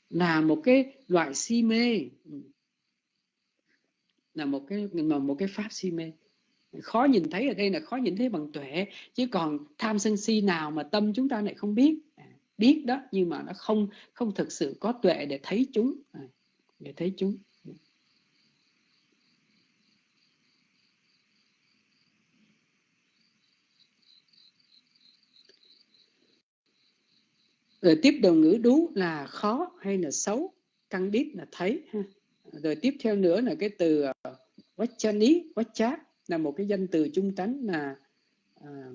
là một cái loại si mê. Ừ. Là một cái mà một cái pháp si mê. Khó nhìn thấy ở đây là khó nhìn thấy bằng tuệ chứ còn tham sân si nào mà tâm chúng ta lại không biết. À, biết đó nhưng mà nó không không thực sự có tuệ để thấy chúng. À, để thấy chúng. Rồi tiếp đầu ngữ đú là khó hay là xấu? Căng đít là thấy ha. Rồi tiếp theo nữa là cái từ uh, vachani vachát là một cái danh từ trung tánh là à, ờ,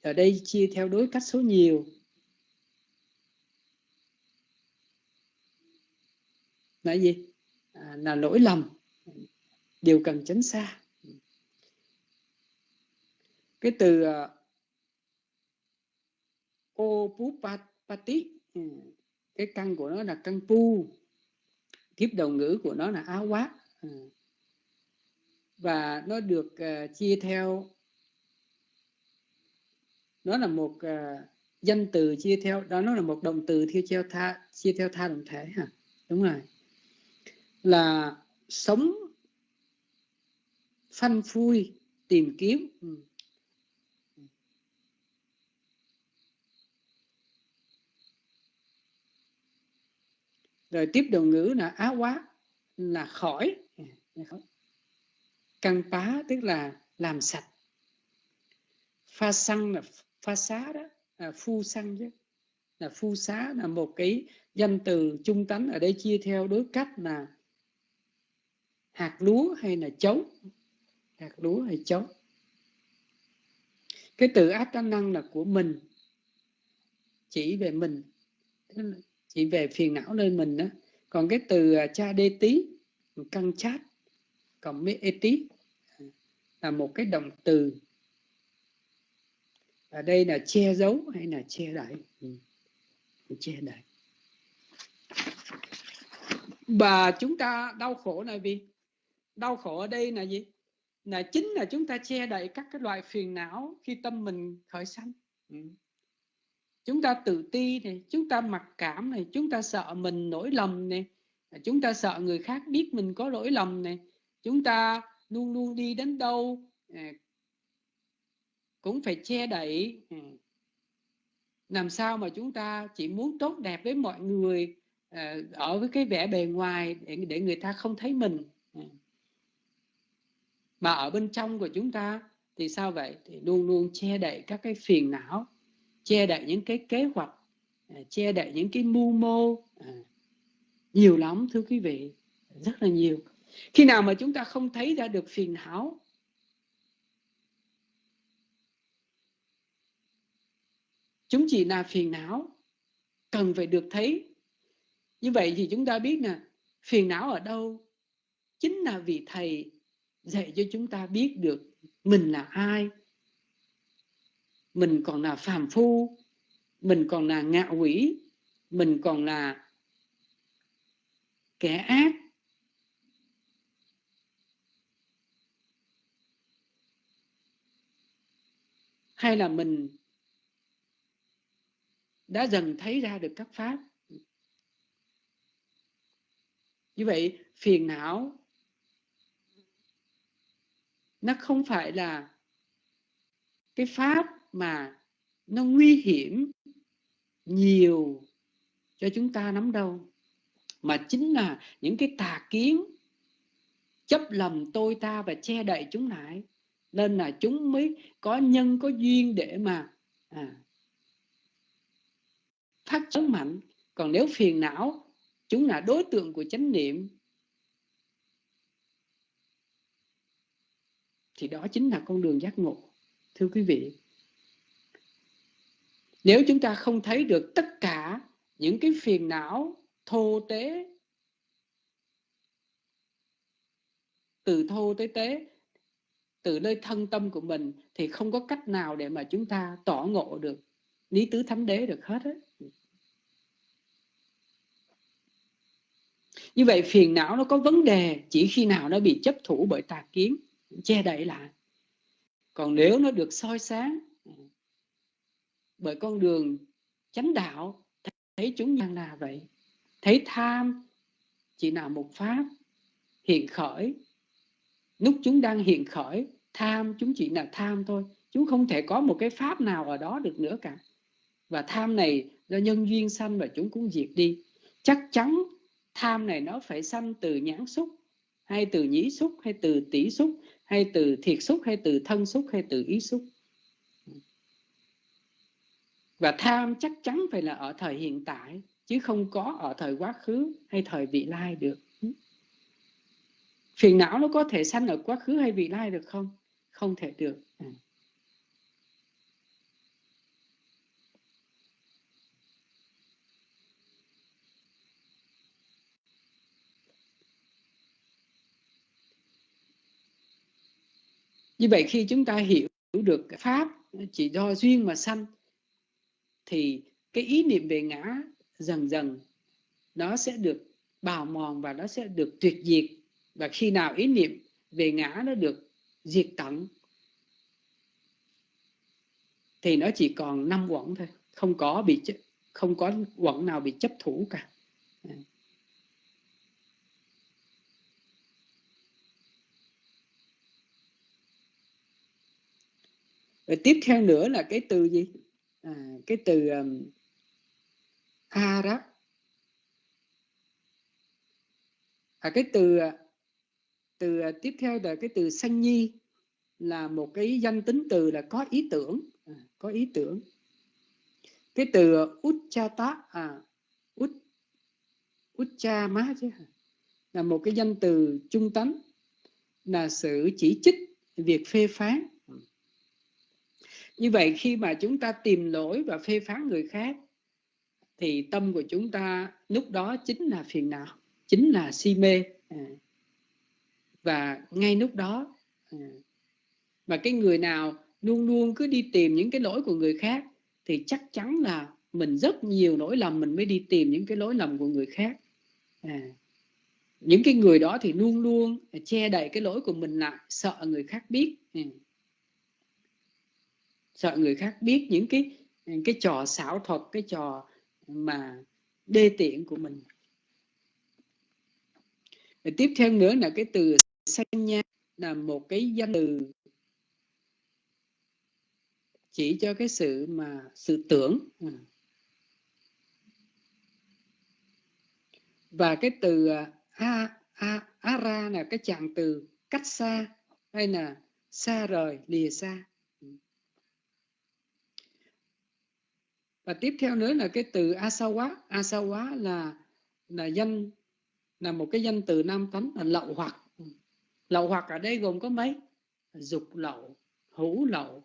ở đây chia theo đối cách số nhiều. Là gì? À, là lỗi lầm điều cần tránh xa. Cái từ ờ, opupati ừ, cái căn của nó là căn pu. Tiếp đầu ngữ của nó là áo quát. Ừ. Và nó được uh, chia theo. Nó là một uh, danh từ chia theo đó nó là một động từ theo theo tha chia theo tha động thể hả? Đúng rồi. Là sống phanh phui tìm kiếm. Ừ. rồi tiếp đầu ngữ là á quá là khỏi. Căn pá tức là làm sạch. Pha xăng là pha xá đó à, phu xăng chứ. Là phu xá là một cái danh từ trung tánh. Ở đây chia theo đối cách là hạt lúa hay là chấu. Hạt lúa hay chấu. Cái từ áp năng là của mình chỉ về mình chỉ về phiền não nơi mình đó còn cái từ à, cha đê tí căng chát còn với tí, là một cái động từ. Ở đây là che giấu hay là che đậy? Ừ. che đậy. Và chúng ta đau khổ là vì đau khổ ở đây là gì? Là chính là chúng ta che đậy các cái loại phiền não khi tâm mình khởi sanh. Ừ chúng ta tự ti này, chúng ta mặc cảm này, chúng ta sợ mình nổi lầm này, chúng ta sợ người khác biết mình có lỗi lầm này, chúng ta luôn luôn đi đến đâu à, cũng phải che đậy à. làm sao mà chúng ta chỉ muốn tốt đẹp với mọi người à, ở với cái vẻ bề ngoài để để người ta không thấy mình mà ở bên trong của chúng ta thì sao vậy? Thì luôn luôn che đậy các cái phiền não che đậy những cái kế hoạch à, che đậy những cái mưu mô à, nhiều lắm, thưa quý vị, rất là nhiều. Khi nào mà chúng ta không thấy ra được phiền não, chúng chỉ là phiền não, cần phải được thấy. Như vậy thì chúng ta biết nè, phiền não ở đâu? Chính là vì thầy dạy cho chúng ta biết được mình là ai mình còn là phàm phu, mình còn là ngạ quỷ, mình còn là kẻ ác. Hay là mình đã dần thấy ra được các pháp? Như vậy, phiền não, nó không phải là cái pháp mà nó nguy hiểm nhiều cho chúng ta lắm đâu. Mà chính là những cái tà kiến chấp lầm tôi ta và che đậy chúng lại nên là chúng mới có nhân có duyên để mà à, phát triển mạnh. Còn nếu phiền não chúng là đối tượng của chánh niệm thì đó chính là con đường giác ngộ thưa quý vị nếu chúng ta không thấy được tất cả những cái phiền não, thô tế, từ thô tới tế, từ nơi thân tâm của mình, thì không có cách nào để mà chúng ta tỏ ngộ được, lý tứ thánh đế được hết ấy như vậy phiền não nó có vấn đề chỉ khi nào nó bị chấp thủ bởi tà kiến, che đậy lại. Còn nếu nó được soi sáng bởi con đường chánh đạo, thấy chúng nhân là vậy, thấy tham chỉ là một pháp hiện khởi. Lúc chúng đang hiện khởi, tham chúng chỉ là tham thôi, chúng không thể có một cái pháp nào ở đó được nữa cả. Và tham này do nhân duyên sanh và chúng cũng diệt đi. Chắc chắn tham này nó phải sanh từ nhãn xúc, hay từ nhĩ xúc, hay từ tỷ xúc, hay từ thiệt xúc, hay từ thân xúc, hay từ ý xúc và tham chắc chắn phải là ở thời hiện tại, chứ không có ở thời quá khứ hay thời vị lai được phiền não nó có thể sanh ở quá khứ hay vị lai được không không thể được à. như vậy khi chúng ta hiểu được pháp, chỉ do duyên mà sanh thì cái ý niệm về ngã dần dần nó sẽ được bào mòn và nó sẽ được tuyệt diệt. Và khi nào ý niệm về ngã nó được diệt tận, thì nó chỉ còn năm quẩn thôi. Không có bị không có quẩn nào bị chấp thủ cả. Rồi tiếp theo nữa là cái từ gì? À, cái từ um, đó À, cái từ à, từ à, tiếp theo là cái từ sanh nhi là một cái danh tính từ là có ý tưởng, à, có ý tưởng. Cái từ à, Uchata à Ut Ucha má chứ là một cái danh từ trung tánh là sự chỉ trích việc phê phán như vậy khi mà chúng ta tìm lỗi và phê phán người khác, thì tâm của chúng ta lúc đó chính là phiền não, chính là si mê à. và ngay lúc đó và mà cái người nào luôn luôn cứ đi tìm những cái lỗi của người khác, thì chắc chắn là mình rất nhiều lỗi lầm mình mới đi tìm những cái lỗi lầm của người khác à. những cái người đó thì luôn luôn che đậy cái lỗi của mình lại, sợ người khác biết ừ sợ người khác biết những cái cái trò xảo thuật, cái trò mà đê tiện của mình. Và tiếp theo nữa là cái từ sanh nha, là một cái danh từ chỉ cho cái sự mà, sự tưởng. Ừ. Và cái từ à, a a ara là cái trạng từ cách xa hay là xa rời, lìa xa. Và tiếp theo nữa là cái từ asawa. Asawa là là danh, là một cái danh từ nam tánh, là lậu hoặc. Ừ. Lậu hoặc ở đây gồm có mấy? Dục lậu, hữu lậu,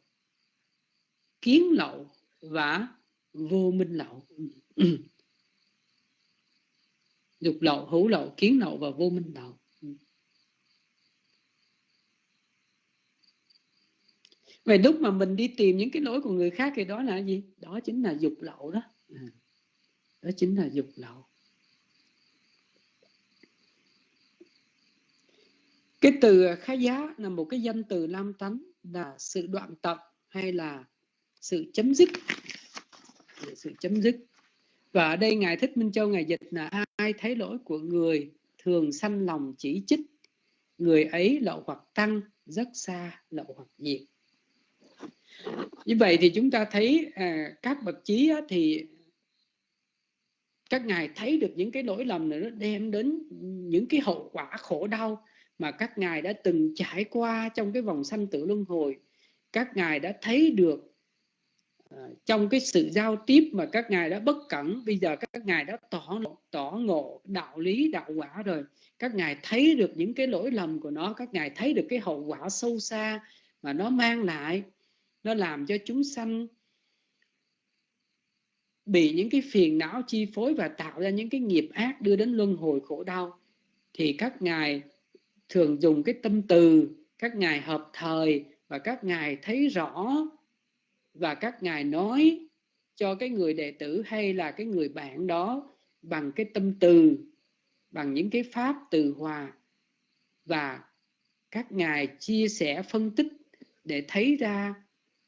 kiến lậu và vô minh lậu. Ừ. Dục lậu, hữu lậu, kiến lậu và vô minh lậu. Vậy lúc mà mình đi tìm những cái lỗi của người khác thì đó là gì? Đó chính là dục lậu đó. À, đó chính là dục lậu. Cái từ khá giá là một cái danh từ nam tánh là sự đoạn tận hay là sự chấm dứt. Sự chấm dứt. Và ở đây Ngài Thích Minh Châu Ngài dịch là ai thấy lỗi của người thường sanh lòng chỉ trích. Người ấy lậu hoặc tăng, rất xa lậu hoặc diệt như vậy thì chúng ta thấy à, các bậc chí á, thì các ngài thấy được những cái lỗi lầm này nó đem đến những cái hậu quả khổ đau mà các ngài đã từng trải qua trong cái vòng sanh tử luân hồi. Các ngài đã thấy được à, trong cái sự giao tiếp mà các ngài đã bất cẩn bây giờ các ngài đã tỏ tỏ ngộ đạo lý đạo quả rồi. Các ngài thấy được những cái lỗi lầm của nó các ngài thấy được cái hậu quả sâu xa mà nó mang lại nó làm cho chúng sanh bị những cái phiền não chi phối và tạo ra những cái nghiệp ác đưa đến luân hồi khổ đau. Thì các ngài thường dùng cái tâm từ, các ngài hợp thời và các ngài thấy rõ và các ngài nói cho cái người đệ tử hay là cái người bạn đó bằng cái tâm từ, bằng những cái pháp từ hòa. Và các ngài chia sẻ phân tích để thấy ra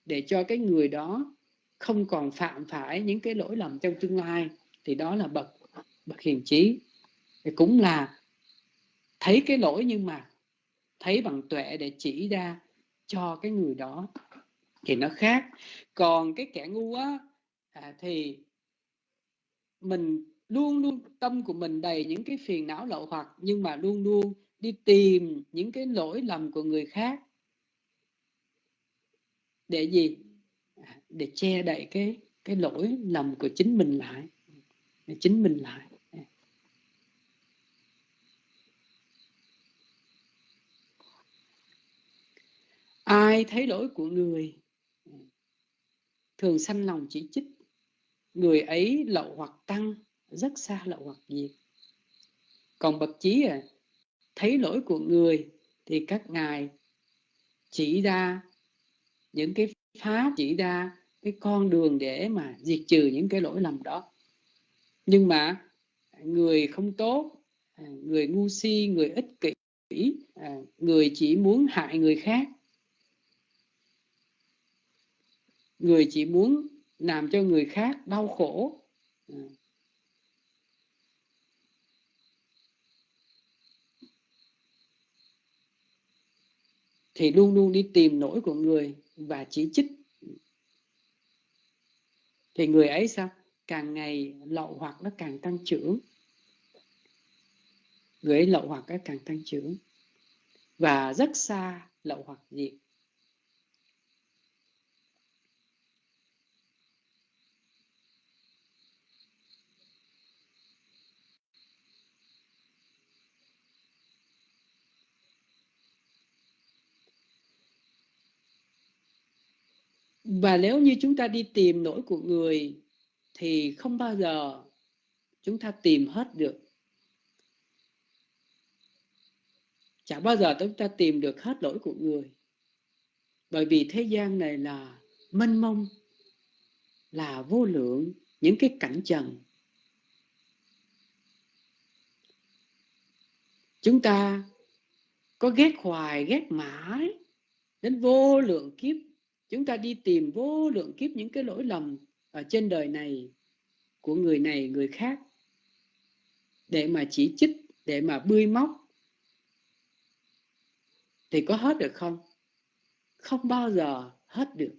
để cho cái người đó không còn phạm phải những cái lỗi lầm trong tương lai thì đó là bậc bậc hiền trí. Thì cũng là thấy cái lỗi nhưng mà thấy bằng tuệ để chỉ ra cho cái người đó thì nó khác. Còn cái kẻ ngu á à, thì mình luôn luôn tâm của mình đầy những cái phiền não lậu hoặc nhưng mà luôn luôn đi tìm những cái lỗi lầm của người khác để gì? À, để che đậy cái cái lỗi lầm của chính mình lại. Để chính mình lại. À. Ai thấy lỗi của người, thường sanh lòng chỉ trích. Người ấy lậu hoặc tăng, rất xa lậu hoặc diệt. Còn bậc chí à thấy lỗi của người thì các ngài chỉ ra những cái pháp chỉ ra cái con đường để mà diệt trừ những cái lỗi lầm đó. Nhưng mà người không tốt à, người ngu si, người ích kỷ à, người chỉ muốn hại người khác. Người chỉ muốn làm cho người khác đau khổ. À. Thì luôn luôn đi tìm lỗi của người và chỉ trích. Thì người ấy sao? Càng ngày lậu hoặc nó càng tăng trưởng. Người ấy lậu hoặc nó càng tăng trưởng. Và rất xa lậu hoặc diệt và nếu như chúng ta đi tìm lỗi của người, thì không bao giờ chúng ta tìm hết được. Chẳng bao giờ chúng ta tìm được hết lỗi của người. Bởi vì thế gian này là mênh mông, là vô lượng những cái cảnh trần. Chúng ta có ghét hoài, ghét mãi đến vô lượng kiếp chúng ta đi tìm vô lượng kiếp những cái lỗi lầm ở trên đời này, của người này, người khác, để mà chỉ trích để mà bươi móc. Thì có hết được không? Không bao giờ hết được.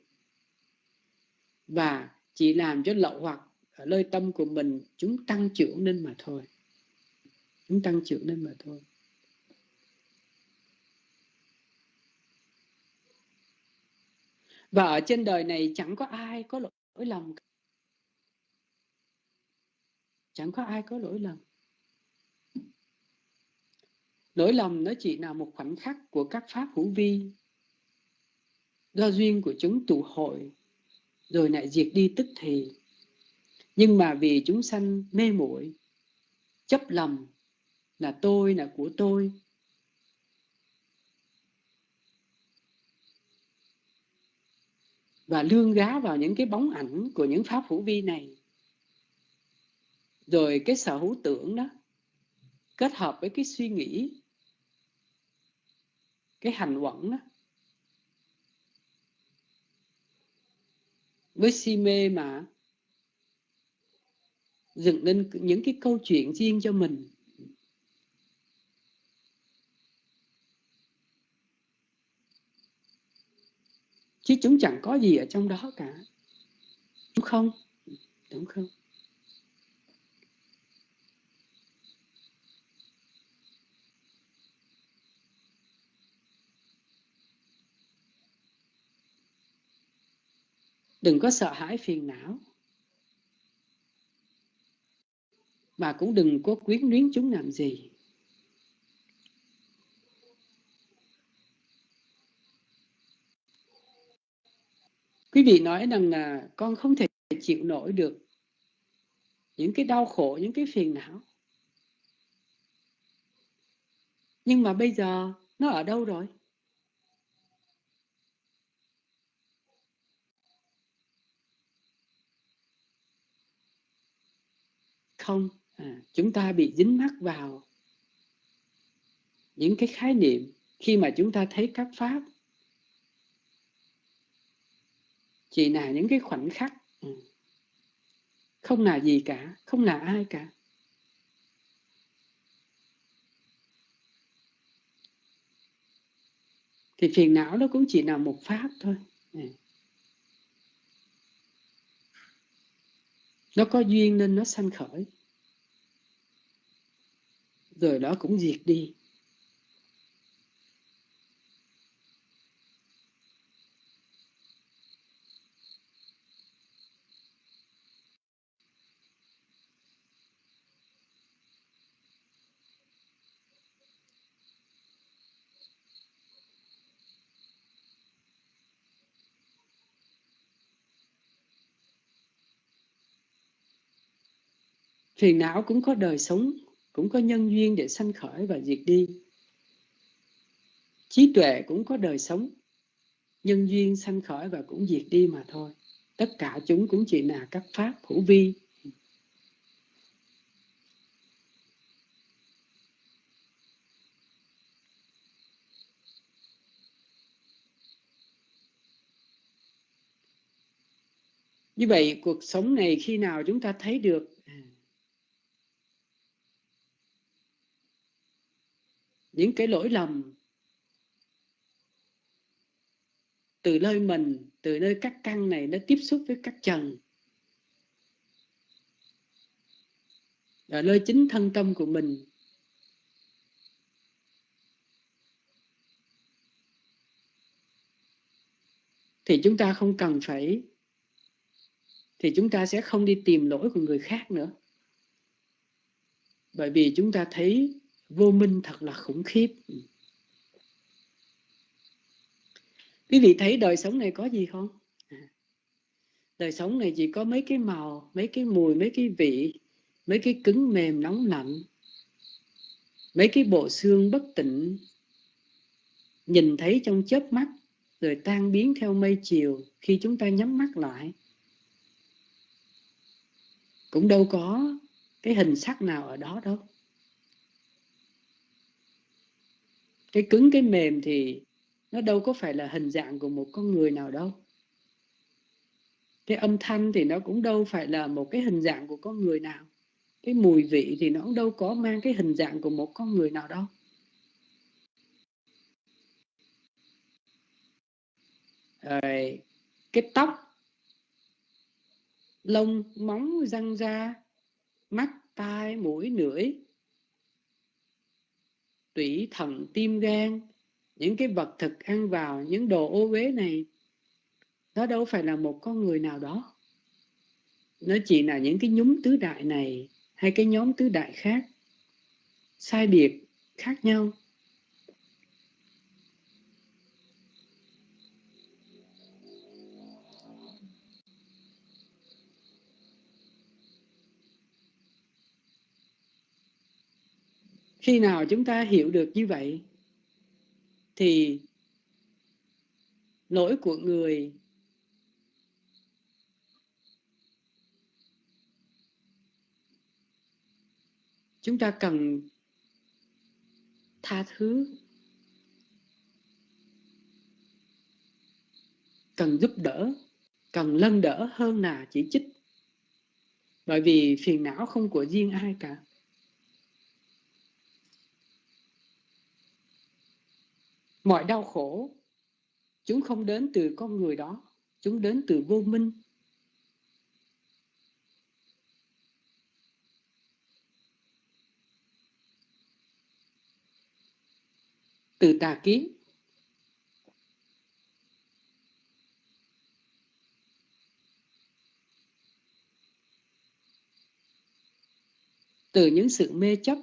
Và chỉ làm cho lậu hoặc ở nơi tâm của mình, chúng tăng trưởng lên mà thôi. Chúng tăng trưởng lên mà thôi. Và ở trên đời này chẳng có ai có lỗi lầm chẳng có ai có lỗi lầm. Lỗi lầm nó chỉ là một khoảnh khắc của các pháp hữu vi, do duyên của chúng tụ hội, rồi lại diệt đi tức thì. Nhưng mà vì chúng sanh mê muội, chấp lầm là tôi là của tôi và lương gá vào những cái bóng ảnh của những pháp hữu vi này. Rồi cái sở hữu tưởng đó, kết hợp với cái suy nghĩ, cái hành quẩn đó, với si mê mà dựng lên những cái câu chuyện riêng cho mình. Chứ chúng chẳng có gì ở trong đó cả. Đúng không? Đúng không? Đừng có sợ hãi phiền não và cũng đừng có quyến luyến chúng làm gì. Quý vị nói rằng là con không thể chịu nổi được những cái đau khổ những cái phiền não. Nhưng mà bây giờ nó ở đâu rồi? Không. À, chúng ta bị dính mắc vào những cái khái niệm khi mà chúng ta thấy các pháp chỉ là những cái khoảnh khắc ừ. không là gì cả, không là ai cả. Thì phiền não nó cũng chỉ là một pháp thôi ừ. nó có duyên nên nó sanh khởi. Rồi đó cũng diệt đi. Phiền não cũng có đời sống, cũng có nhân duyên để sanh khởi và diệt đi. Trí tuệ cũng có đời sống, nhân duyên sanh khởi và cũng diệt đi mà thôi. Tất cả chúng cũng chỉ là các pháp hữu vi. Như vậy, cuộc sống này khi nào chúng ta thấy được những cái lỗi lầm từ nơi mình, từ nơi các căn này nó tiếp xúc với các trần. Ở nơi chính thân tâm của mình. Thì chúng ta không cần phải, thì chúng ta sẽ không đi tìm lỗi của người khác nữa. Bởi vì chúng ta thấy vô minh thật là khủng khiếp. Ừ. Quý vị thấy đời sống này có gì không? À. Đời sống này chỉ có mấy cái màu, mấy cái mùi, mấy cái vị, mấy cái cứng mềm nóng lạnh, mấy cái bộ xương bất tịnh. Nhìn thấy trong chớp mắt, rồi tan biến theo mây chiều khi chúng ta nhắm mắt lại. Cũng đâu có cái hình sắc nào ở đó đâu. Cái cứng, cái mềm thì nó đâu có phải là hình dạng của một con người nào đâu. Cái âm thanh thì nó cũng đâu phải là một cái hình dạng của con người nào. Cái mùi vị thì nó cũng đâu có mang cái hình dạng của một con người nào đâu. Rồi, cái tóc. Lông, móng, răng da, mắt, tai, mũi, lưỡi tủy thận tim gan, những cái vật thực ăn vào những đồ ô uế này, nó đâu phải là một con người nào đó. Nó chỉ là những cái nhóm tứ đại này, hay cái nhóm tứ đại khác, sai biệt, khác nhau. Khi nào chúng ta hiểu được như vậy, thì lỗi của người chúng ta cần tha thứ, cần giúp đỡ, cần lân đỡ hơn là chỉ trích. Bởi vì phiền não không của riêng ai cả. Mọi đau khổ, chúng không đến từ con người đó, chúng đến từ vô minh. Từ tà kiến. Từ những sự mê chấp.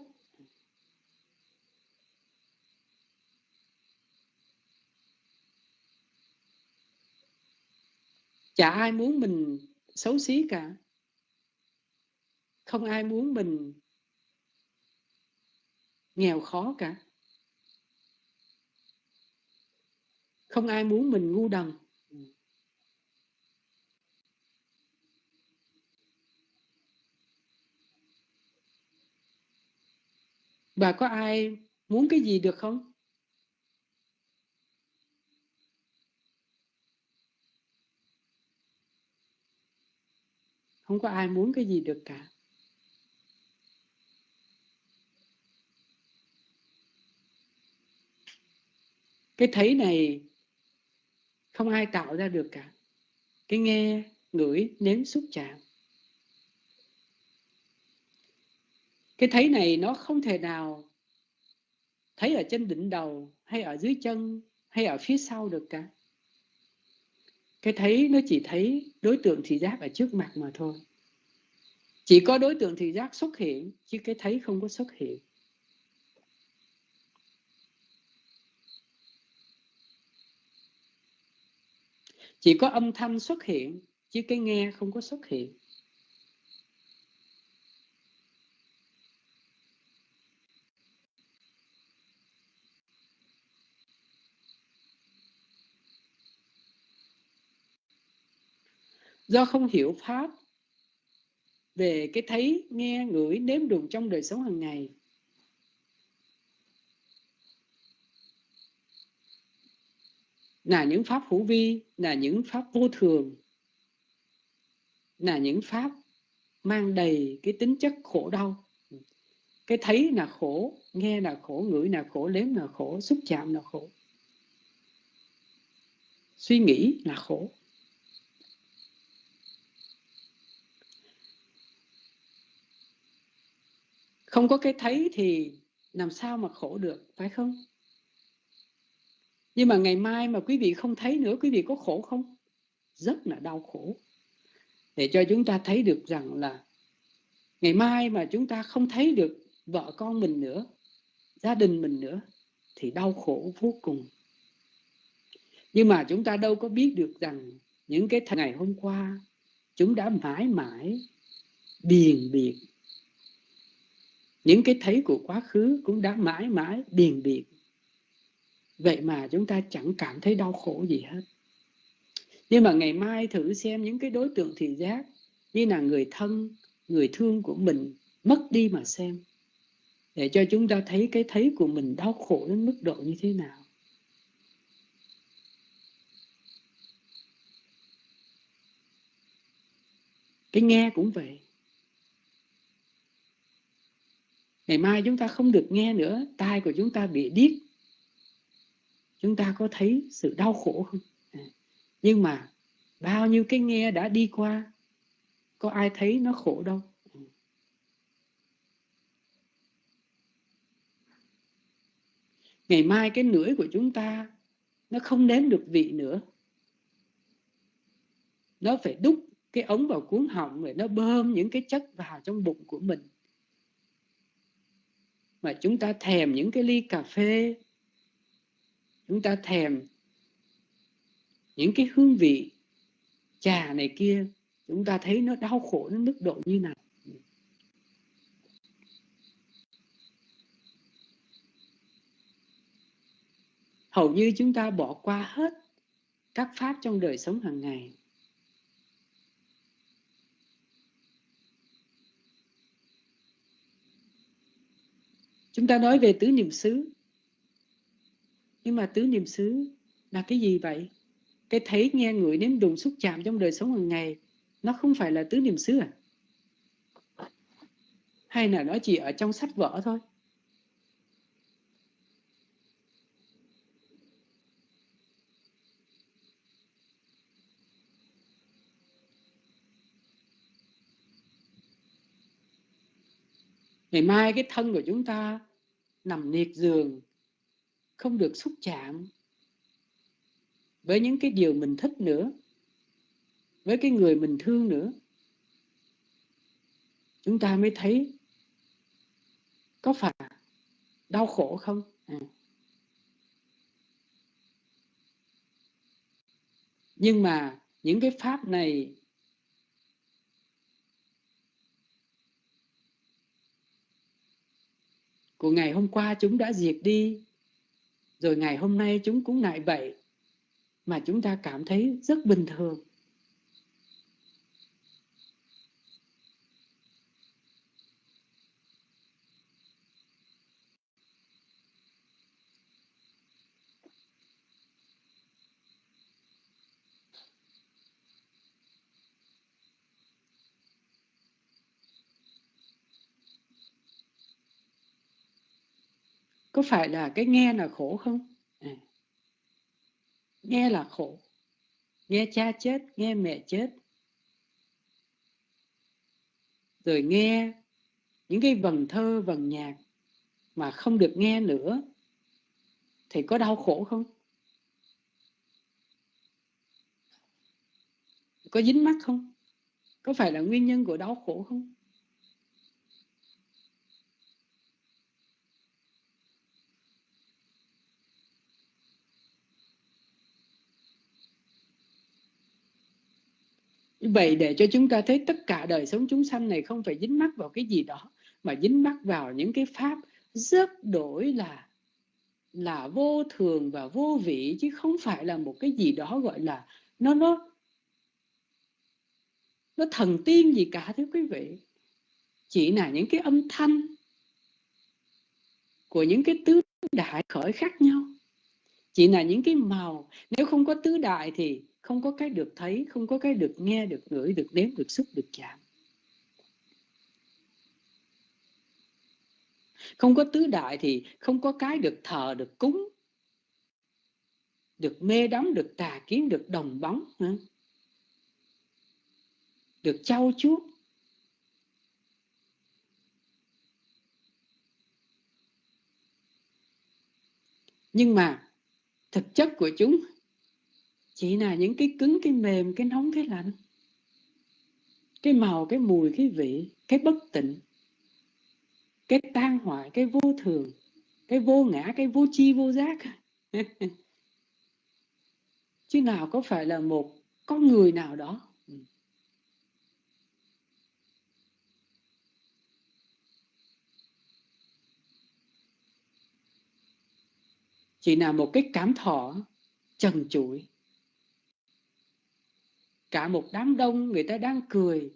Chả ai muốn mình xấu xí cả. Không ai muốn mình nghèo khó cả. Không ai muốn mình ngu đần. Và có ai muốn cái gì được không? Không có ai muốn cái gì được cả. Cái thấy này không ai tạo ra được cả. Cái nghe, ngửi, nếm xúc chạm. Cái thấy này nó không thể nào thấy ở trên đỉnh đầu, hay ở dưới chân, hay ở phía sau được cả cái thấy nó chỉ thấy đối tượng thị giác ở trước mặt mà thôi. Chỉ có đối tượng thị giác xuất hiện, chứ cái thấy không có xuất hiện. Chỉ có âm thanh xuất hiện, chứ cái nghe không có xuất hiện. Do không hiểu pháp, về cái thấy nghe ngửi nếm đùm trong đời sống hàng ngày. Là những pháp hữu vi, là những pháp vô thường, là những pháp mang đầy cái tính chất khổ đau. Cái thấy là khổ, nghe là khổ, ngửi là khổ, nếm là khổ, xúc chạm là khổ. Suy nghĩ là khổ. Không có cái thấy thì làm sao mà khổ được, phải không? Nhưng mà ngày mai mà quý vị không thấy nữa, quý vị có khổ không? Rất là đau khổ. Để cho chúng ta thấy được rằng là ngày mai mà chúng ta không thấy được vợ con mình nữa, gia đình mình nữa, thì đau khổ vô cùng. Nhưng mà chúng ta đâu có biết được rằng những cái ngày hôm qua, chúng đã mãi mãi biền biệt những cái thấy của quá khứ cũng đã mãi mãi điền biệt. Vậy mà chúng ta chẳng cảm thấy đau khổ gì hết. Nhưng mà ngày mai thử xem những cái đối tượng thị giác như là người thân, người thương của mình mất đi mà xem, để cho chúng ta thấy cái thấy của mình đau khổ đến mức độ như thế nào. Cái nghe cũng vậy. Ngày mai chúng ta không được nghe nữa, tai của chúng ta bị điếc. Chúng ta có thấy sự đau khổ không? À, nhưng mà bao nhiêu cái nghe đã đi qua, có ai thấy nó khổ đâu? À. Ngày mai cái lưỡi của chúng ta nó không nếm được vị nữa. Nó phải đúc cái ống vào cuốn họng rồi nó bơm những cái chất vào trong bụng của mình mà chúng ta thèm những cái ly cà phê. Chúng ta thèm những cái hương vị trà này kia. Chúng ta thấy nó đau khổ đến mức độ như nào. Hầu như chúng ta bỏ qua hết các pháp trong đời sống hàng ngày. Chúng ta nói về tứ niệm xứ. Nhưng mà tứ niệm xứ là cái gì vậy? Cái thấy, nghe, ngửi, nếm, đụng, xúc chạm trong đời sống hàng ngày, nó không phải là tứ niệm xứ à? Hay là nó chỉ ở trong sách vở thôi? Ngày mai cái thân của chúng ta nằm liệt giường, không được xúc chạm với những cái điều mình thích nữa, với cái người mình thương nữa chúng ta mới thấy có phải đau khổ không à. nhưng mà những cái pháp này của ngày hôm qua chúng đã diệt đi, rồi ngày hôm nay chúng cũng lại vậy, mà chúng ta cảm thấy rất bình thường. Có phải là cái nghe là khổ không? À. nghe là khổ. Nghe cha chết, nghe mẹ chết. Rồi nghe những cái vần thơ, vần nhạc mà không được nghe nữa thì có đau khổ không? Có dính mắt không? Có phải là nguyên nhân của đau khổ không? Vậy để cho chúng ta thấy tất cả đời sống chúng sanh này không phải dính mắc vào cái gì đó, mà dính mắc vào những cái pháp rất đổi là là vô thường và vô vị, chứ không phải là một cái gì đó gọi là nó nó nó thần tiên gì cả, thưa quý vị. Chỉ là những cái âm thanh của những cái tứ đại khởi khác nhau. Chỉ là những cái màu. Nếu không có tứ đại thì không có cái được thấy, không có cái được nghe, được ngửi, được nếm, được xúc, được chạm. Không có tứ đại thì không có cái được thờ, được cúng, được mê đắm, được tà kiến, được đồng bóng được trau chuốt. Nhưng mà thực chất của chúng chỉ là những cái cứng, cái mềm, cái nóng, cái lạnh. Cái màu, cái mùi, cái vị, cái bất tịnh, cái tan hoại, cái vô thường, cái vô ngã, cái vô chi vô giác. Chứ nào có phải là một con người nào đó. Ừ. Chỉ là một cái cảm thọ trần trụi cả một đám đông người ta đang cười.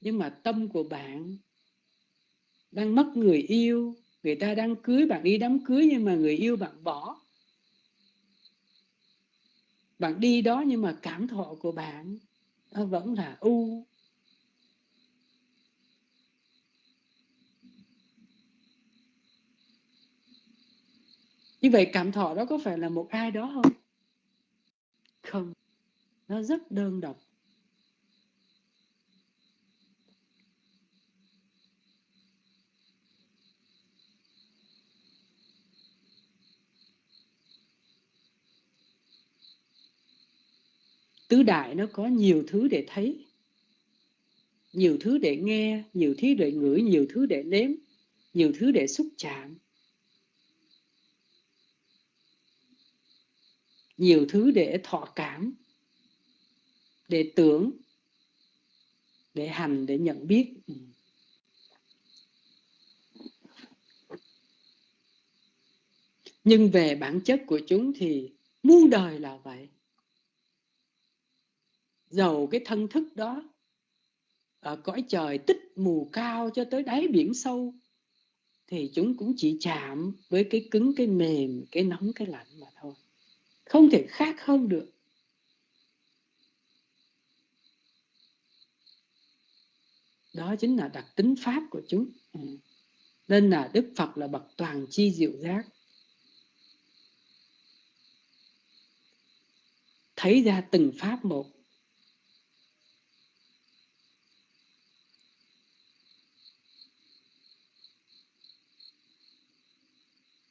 Nhưng mà tâm của bạn đang mất người yêu. Người ta đang cưới bạn đi đám cưới nhưng mà người yêu bạn bỏ. Bạn đi đó nhưng mà cảm thọ của bạn nó vẫn là u. Như vậy cảm thọ đó có phải là một ai đó không? Không nó rất đơn độc. Tứ đại nó có nhiều thứ để thấy. Nhiều thứ để nghe, nhiều thứ để ngửi, nhiều thứ để nếm, nhiều thứ để xúc chạm. Nhiều thứ để thọ cảm để tưởng, để hành, để nhận biết. Ừ. Nhưng về bản chất của chúng thì muôn đời là vậy. Dầu cái thân thức đó ở cõi trời tích mù cao cho tới đáy biển sâu thì chúng cũng chỉ chạm với cái cứng, cái mềm, cái nóng, cái lạnh mà thôi. Không thể khác hơn được. Đó chính là đặc tính pháp của chúng. Ừ. Nên là đức phật là bậc toàn chi diệu giác. Thấy ra từng pháp một.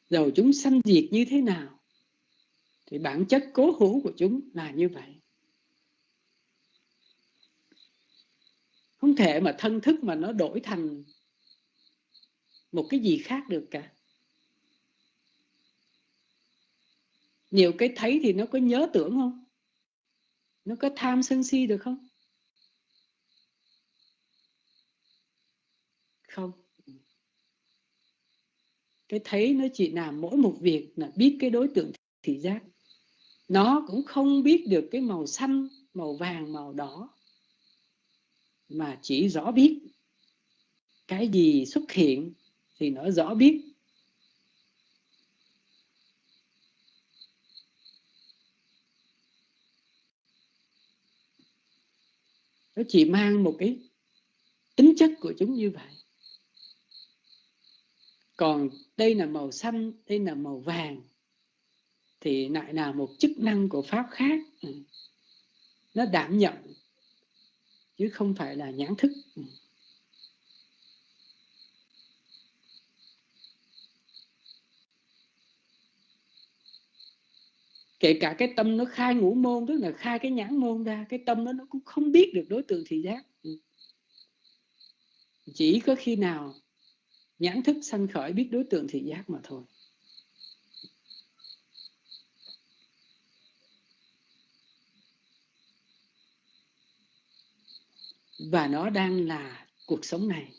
Dầu chúng sanh diệt như thế nào, thì bản chất cố hữu của chúng là như vậy. Không thể mà thân thức mà nó đổi thành một cái gì khác được cả. Nhiều cái thấy thì nó có nhớ tưởng không? Nó có tham sân si được không? Không. Cái thấy nó chỉ làm mỗi một việc là biết cái đối tượng thị giác. Nó cũng không biết được cái màu xanh, màu vàng, màu đỏ mà chỉ rõ biết cái gì xuất hiện thì nó rõ biết. Nó chỉ mang một cái tính chất của chúng như vậy. Còn đây là màu xanh, đây là màu vàng, thì lại là một chức năng của pháp khác. Ừ. Nó đảm nhận chứ không phải là nhãn thức. Ừ. Kể cả cái tâm nó khai ngũ môn, tức là khai cái nhãn môn ra, cái tâm nó nó cũng không biết được đối tượng thị giác. Ừ. Chỉ có khi nào nhãn thức sanh khởi biết đối tượng thị giác mà thôi. Và nó đang là cuộc sống này.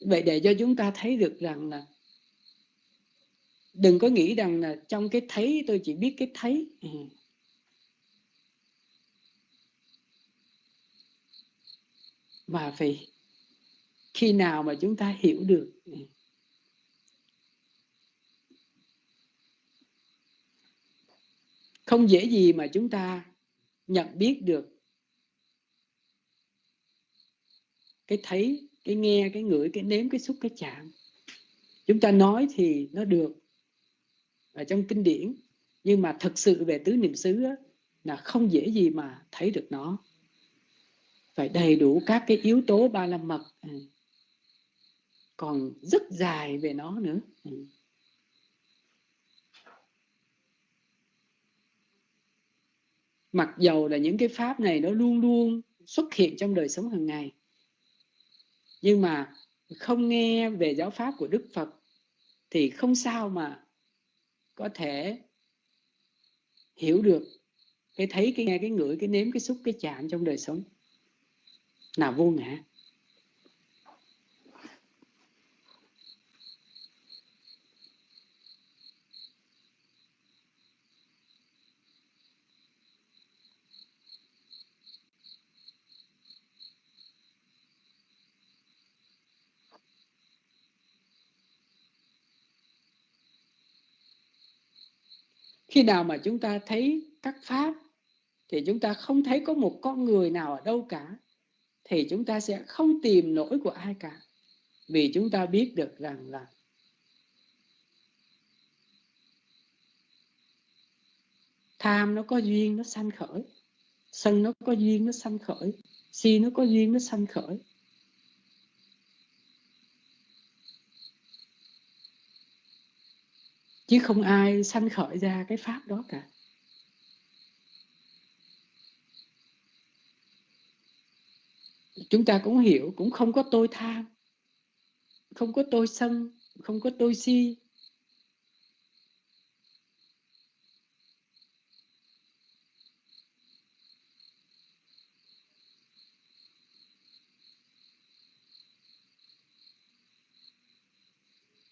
Vậy để cho chúng ta thấy được rằng là đừng có nghĩ rằng là trong cái thấy tôi chỉ biết cái thấy. Ừ. Mà phải khi nào mà chúng ta hiểu được ừ. không dễ gì mà chúng ta nhận biết được cái thấy cái nghe cái ngửi cái nếm cái xúc cái chạm. Chúng ta nói thì nó được ở trong kinh điển nhưng mà thực sự về tứ niệm xứ á, là không dễ gì mà thấy được nó. Phải đầy đủ các cái yếu tố ba la mật ừ. còn rất dài về nó nữa ừ. mặc dầu là những cái pháp này nó luôn luôn xuất hiện trong đời sống hàng ngày nhưng mà không nghe về giáo pháp của đức phật thì không sao mà có thể hiểu được cái thấy, cái nghe, cái ngửi, cái nếm, cái xúc, cái chạm trong đời sống. Là vô ngã. Khi nào mà chúng ta thấy các pháp thì chúng ta không thấy có một con người nào ở đâu cả, thì chúng ta sẽ không tìm nỗi của ai cả, vì chúng ta biết được rằng là tham nó có duyên, nó sanh khởi, sân nó có duyên, nó sanh khởi, si nó có duyên, nó sanh khởi. Chứ không ai sanh khởi ra cái pháp đó cả. Chúng ta cũng hiểu, cũng không có tôi tham, không có tôi sân, không có tôi si.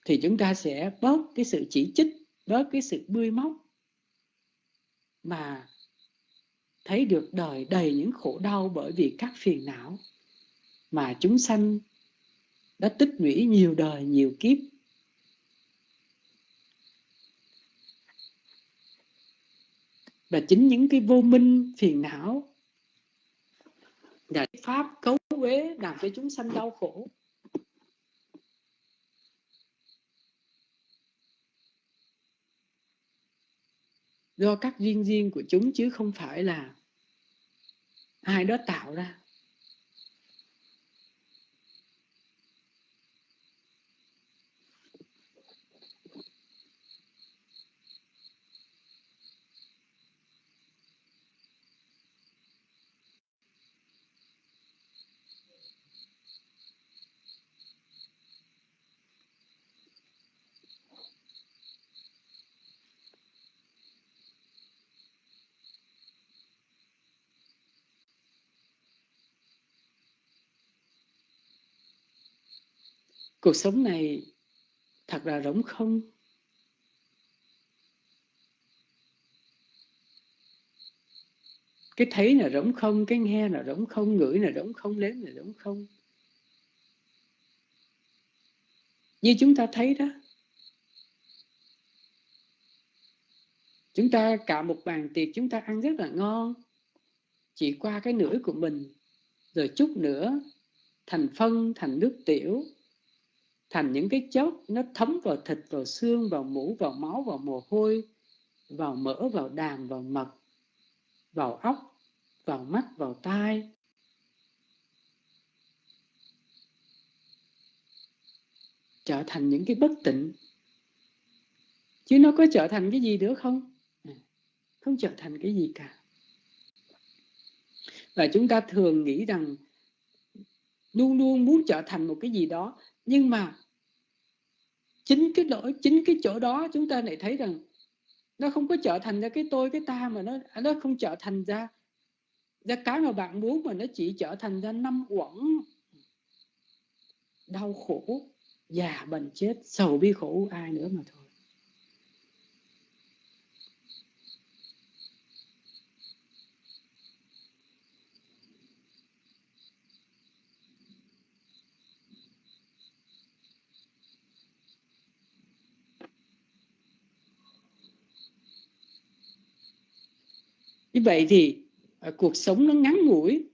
Thì chúng ta sẽ bớt cái sự chỉ trích bớt cái sự bươi móc mà thấy được đời đầy những khổ đau bởi vì các phiền não mà chúng sanh đã tích lũy nhiều đời, nhiều kiếp. Và chính những cái vô minh, phiền não là pháp cấu uế làm cho chúng sanh đau khổ. Do các duyên duyên của chúng chứ không phải là ai đó tạo ra. Cuộc sống này thật là rỗng không? Cái thấy là rỗng không, cái nghe là rỗng không, ngửi là rỗng không, nếm là rỗng không? Như chúng ta thấy đó, chúng ta cả một bàn tiệc chúng ta ăn rất là ngon, chỉ qua cái nửa của mình, rồi chút nữa, thành phân, thành nước tiểu thành những cái chốt nó thấm vào thịt, vào xương, vào mũ, vào máu, vào mồ hôi, vào mỡ, vào đàm, vào mật, vào óc, vào mắt, vào tai. Trở thành những cái bất tịnh. Chứ nó có trở thành cái gì nữa không? À, không trở thành cái gì cả. Và chúng ta thường nghĩ rằng luôn luôn muốn trở thành một cái gì đó nhưng mà chính cái lỗi, chính cái chỗ đó chúng ta lại thấy rằng nó không có trở thành ra cái tôi, cái ta mà nó nó không trở thành ra ra cái mà bạn muốn, mà nó chỉ trở thành ra năm uẩn đau khổ, già bệnh chết, sầu bi khổ, ai nữa mà thôi. Như vậy thì à, cuộc sống nó ngắn ngủi,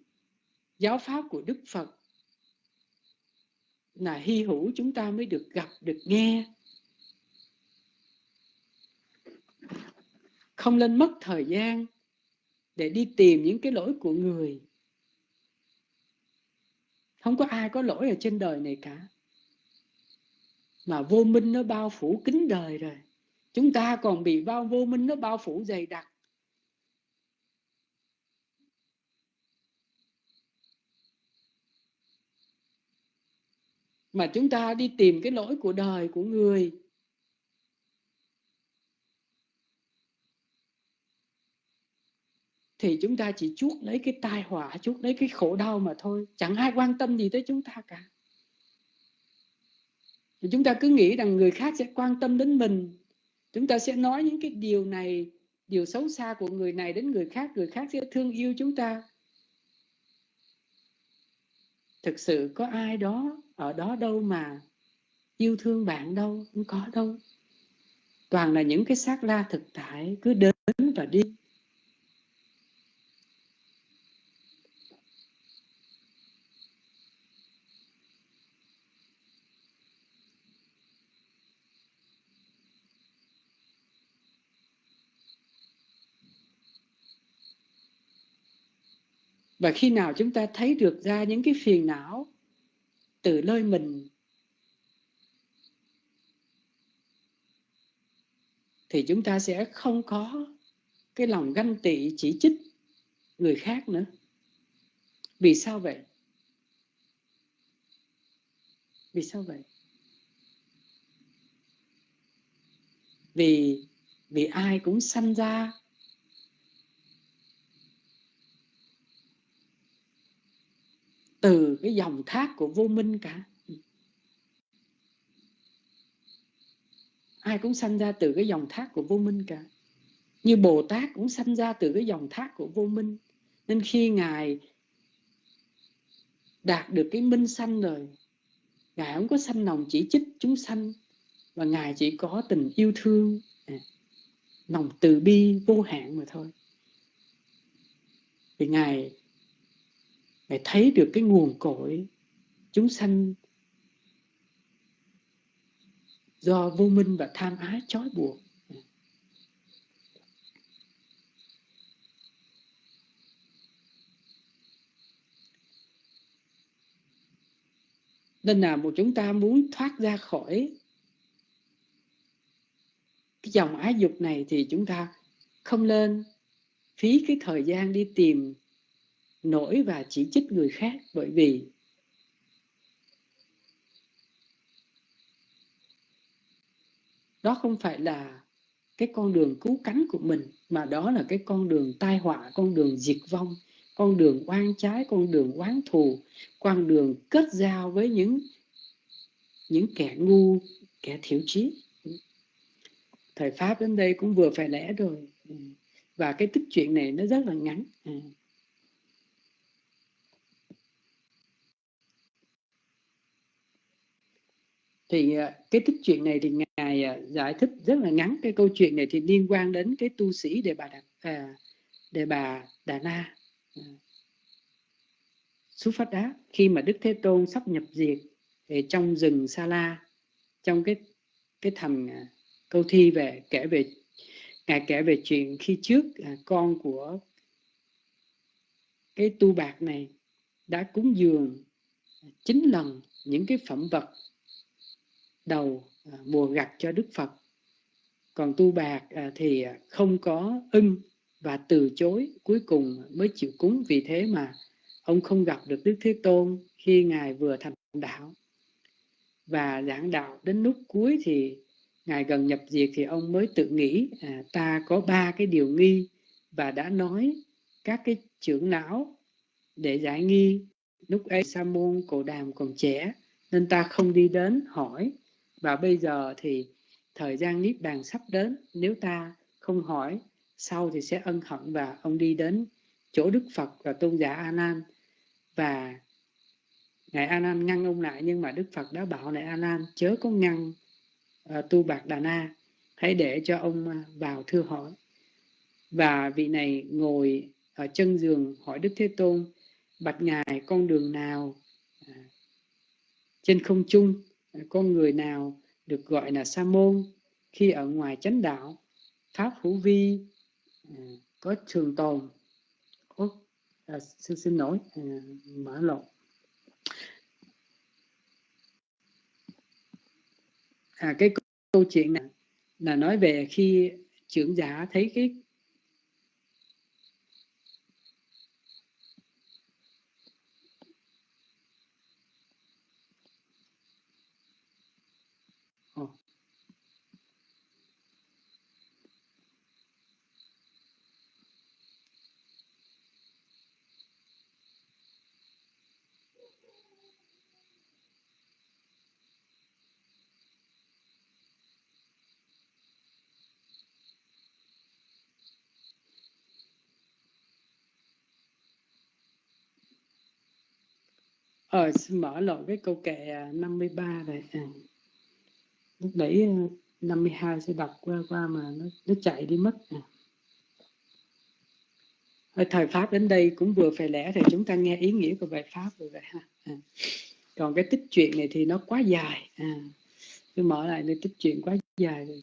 giáo pháp của đức phật là hy hữu chúng ta mới được gặp, được nghe. Không nên mất thời gian để đi tìm những cái lỗi của người. Không có ai có lỗi ở trên đời này cả. Mà vô minh nó bao phủ kính đời rồi. Chúng ta còn bị bao, vô minh nó bao phủ dày đặc. Mà chúng ta đi tìm cái lỗi của đời của người. Thì chúng ta chỉ chuốc lấy cái tai họa, chuốc lấy cái khổ đau mà thôi. Chẳng ai quan tâm gì tới chúng ta cả. Thì chúng ta cứ nghĩ rằng người khác sẽ quan tâm đến mình. Chúng ta sẽ nói những cái điều này, điều xấu xa của người này đến người khác. Người khác sẽ thương yêu chúng ta. Thực sự có ai đó ở đó đâu mà yêu thương bạn đâu không có đâu. Toàn là những cái xác la thực tại, cứ đến và đi. Và khi nào chúng ta thấy được ra những cái phiền não từ nơi mình. Thì chúng ta sẽ không có cái lòng ganh tị, chỉ trích người khác nữa. Vì sao vậy? Vì sao vậy? Vì vì ai cũng sanh ra từ cái dòng thác của vô minh cả. Ừ. Ai cũng sanh ra từ cái dòng thác của vô minh cả. Như bồ tát cũng sanh ra từ cái dòng thác của vô minh. Nên khi ngài đạt được cái minh sanh rồi, ngài không có sanh lòng chỉ trích chúng sanh và ngài chỉ có tình yêu thương à, lòng từ bi vô hạn mà thôi. Thì ngài ngài thấy được cái nguồn cội chúng sanh do vô minh và tham ái trói buộc. Nên là một chúng ta muốn thoát ra khỏi cái dòng ái dục này thì chúng ta không nên phí cái thời gian đi tìm nổi và chỉ trích người khác bởi vì đó không phải là cái con đường cứu cánh của mình, mà đó là cái con đường tai họa, con đường diệt vong, con đường oan trái, con đường oán thù, con đường kết giao với những những kẻ ngu, kẻ thiểu trí. Thời pháp đến đây cũng vừa phải lẽ rồi. Ừ. Và cái tích chuyện này nó rất là ngắn. Ừ. thì à, cái tích chuyện này thì ngài à, giải thích rất là ngắn cái câu chuyện này thì liên quan đến cái tu sĩ đề bà đạt à, đề bà đà na à. xuất phát đá khi mà đức thế tôn sắp nhập diệt thì trong rừng sa la trong cái cái thành câu thi về kể về ngài kể về chuyện khi trước à, con của cái tu bạc này đã cúng dường chín lần những cái phẩm vật đầu bùa mùa gặt cho Đức Phật. Còn tu bạc à, thì không có ưng và từ chối cuối cùng mới chịu cúng vì thế mà ông không gặp được Đức Thế Tôn khi Ngài vừa thành đạo. Và giảng đạo đến lúc cuối thì Ngài gần nhập diệt thì ông mới tự nghĩ à, ta có ba cái điều nghi và đã nói các cái trưởng não để giải nghi lúc ấy sa môn cổ đàm còn trẻ nên ta không đi đến hỏi và bây giờ thì thời gian niết bàn sắp đến. Nếu ta không hỏi sau thì sẽ ân hận và ông đi đến chỗ đức phật và tôn giả a nan. Và ngài a nan ngăn ông lại nhưng mà đức phật đã bảo này a nan chớ có ngăn uh, tu bạc đà na. Hãy để cho ông ờ, vào thưa hỏi. Và vị này ngồi ở chân giường hỏi đức thế tôn bạch ngài con đường nào ờ, trên không trung con người nào được gọi là sa môn khi ở ngoài chánh đạo pháp hữu vi à, có trường tồn? Ủa, à, xin, xin lỗi à, mở lộn. À, cái câu chuyện này là nói về khi trưởng giả thấy cái Ờ, xin mở lộn cái câu kệ à, 53 này. À. Lúc nãy 52 ờ, sẽ đọc qua qua mà nó nó chạy đi mất nè thời pháp đến đây cũng vừa phải lẽ thì chúng ta nghe ý nghĩa của bài pháp rồi vậy ha à. còn cái tích chuyện này thì nó quá dài à. tôi mở lại nơi tích chuyện quá dài rồi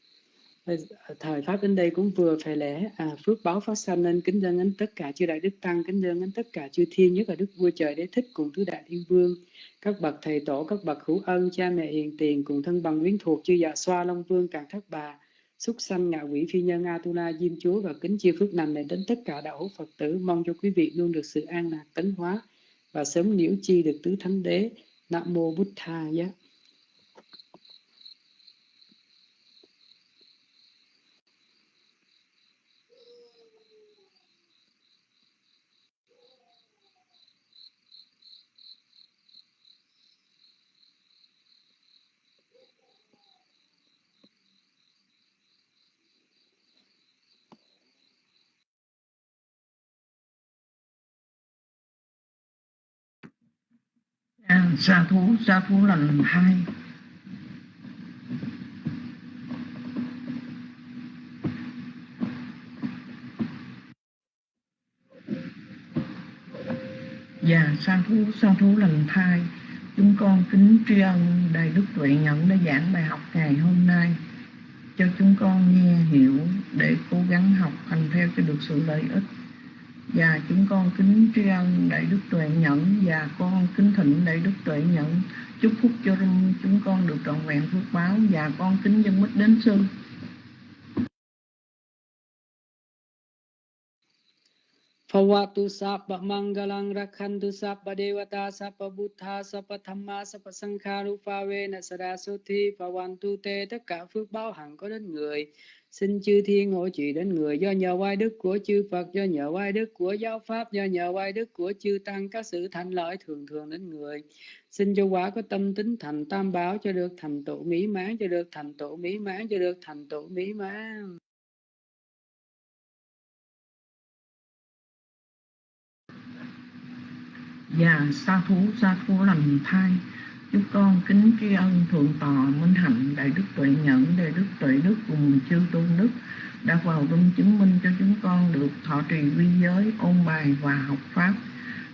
Ờ, thời pháp đến đây cũng vừa phải lễ à, phước báo phát sanh nên kính dân đến tất cả chư đại đức tăng kính dân đến tất cả chư thiên nhất là đức vua trời đế thích cùng tứ đại thiên vương các bậc thầy tổ các bậc hữu ân cha mẹ hiền tiền cùng thân bằng quyến thuộc chư dạ xoa long vương càng thất bà xúc sanh ngạ quỷ phi nhân atula diêm chúa và kính chia phước nằm này đến tất cả đạo hữu phật tử mong cho quý vị luôn được sự an lạc tấn hóa và sớm nhiễu chi được tứ thánh đế. Nam mô bút tha giá. Xa sa thú sa thú lần hai. Và sa thú, sa thú lần thai Chúng con kính tri ân Đại Đức Tuệ Nhẫn đã giảng bài học ngày hôm nay. Cho chúng con nghe hiểu để cố gắng học hành theo cho được sự lợi ích và chúng con kính tri ân đại đức tuệ nhẫn và con kính thỉnh đại đức tuệ nhẫn chúc phúc cho chúng con được trọn vẹn phước báo. Và con kính dân mít đến sư. Phawatu sapa mangalang rakhantu sapa devata sapa buddha sapa thamma sapa sangha rupa vena saraswati phawantu te tất cả phước báo hằng có đến người Xin chư thiên hộ trì đến người do nhờ oai đức của chư Phật, do nhờ oai đức của giáo pháp, do nhờ oai đức của chư Tăng, các sự thành lợi thường thường đến người. Xin cho quả có tâm tính thành tam bảo cho được thành tựu mỹ mãn, cho được thành tựu mỹ mãn, cho được thành tựu mỹ mãn. Và sa thú, sa thú lành thai. Chúng con kính tri ân thượng tọa minh hạnh đại đức tuệ nhẫn đại đức tuệ đức cùng chư tôn đức đã vào dung chứng minh cho chúng con được thọ trì quy giới ôn bài và học pháp.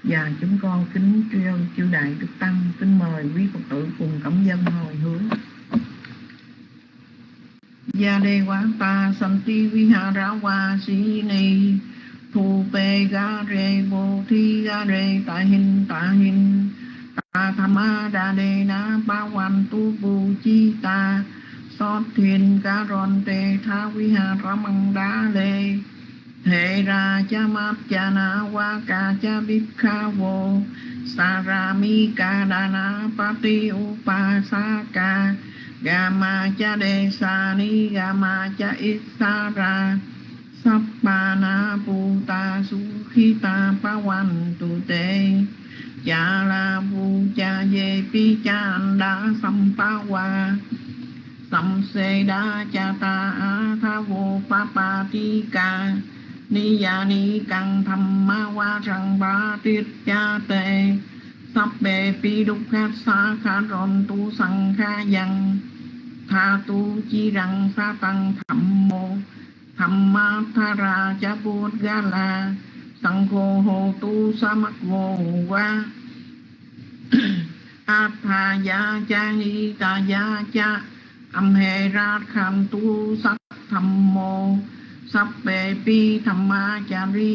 Và chúng con kính tri ân chư đại đức tăng kính mời quý phật tử cùng cảm dân hồi hướng. Gia đề quán ta santi vihara wa si ni thu pe ga re bo thi ga re ta hin ta hin ta tham a ra đề na ba hoàn tu bù chi ta. So thuyền ca ron tê tha vi ha ra măng đá lê. Hệ ra cha map cha na wa ca cha bip kha vô. Sa ra mi ca đa na pa ti u pa sa ca. Ga ma cha đề sa ni ga ma cha ít sa ra. Sappana ba na pu ta su khi tu la ye pi Chanda Sampawa sam pa wa sam se đa cha ta a tha vô pa pa ti ni ya ni kang tham ma wa răng ba tiết cha tề pi đúc khát sa kha ron tu sang kha yang tha tu chi rang sa tăng thầm mô thamma tha ra cha bút ga la sang khô hồ tu sa mắc vô va a tha ya cha hi ta ya cha âm hệ ra kham tu sắc tham mô sắp bề pi thamma cha ri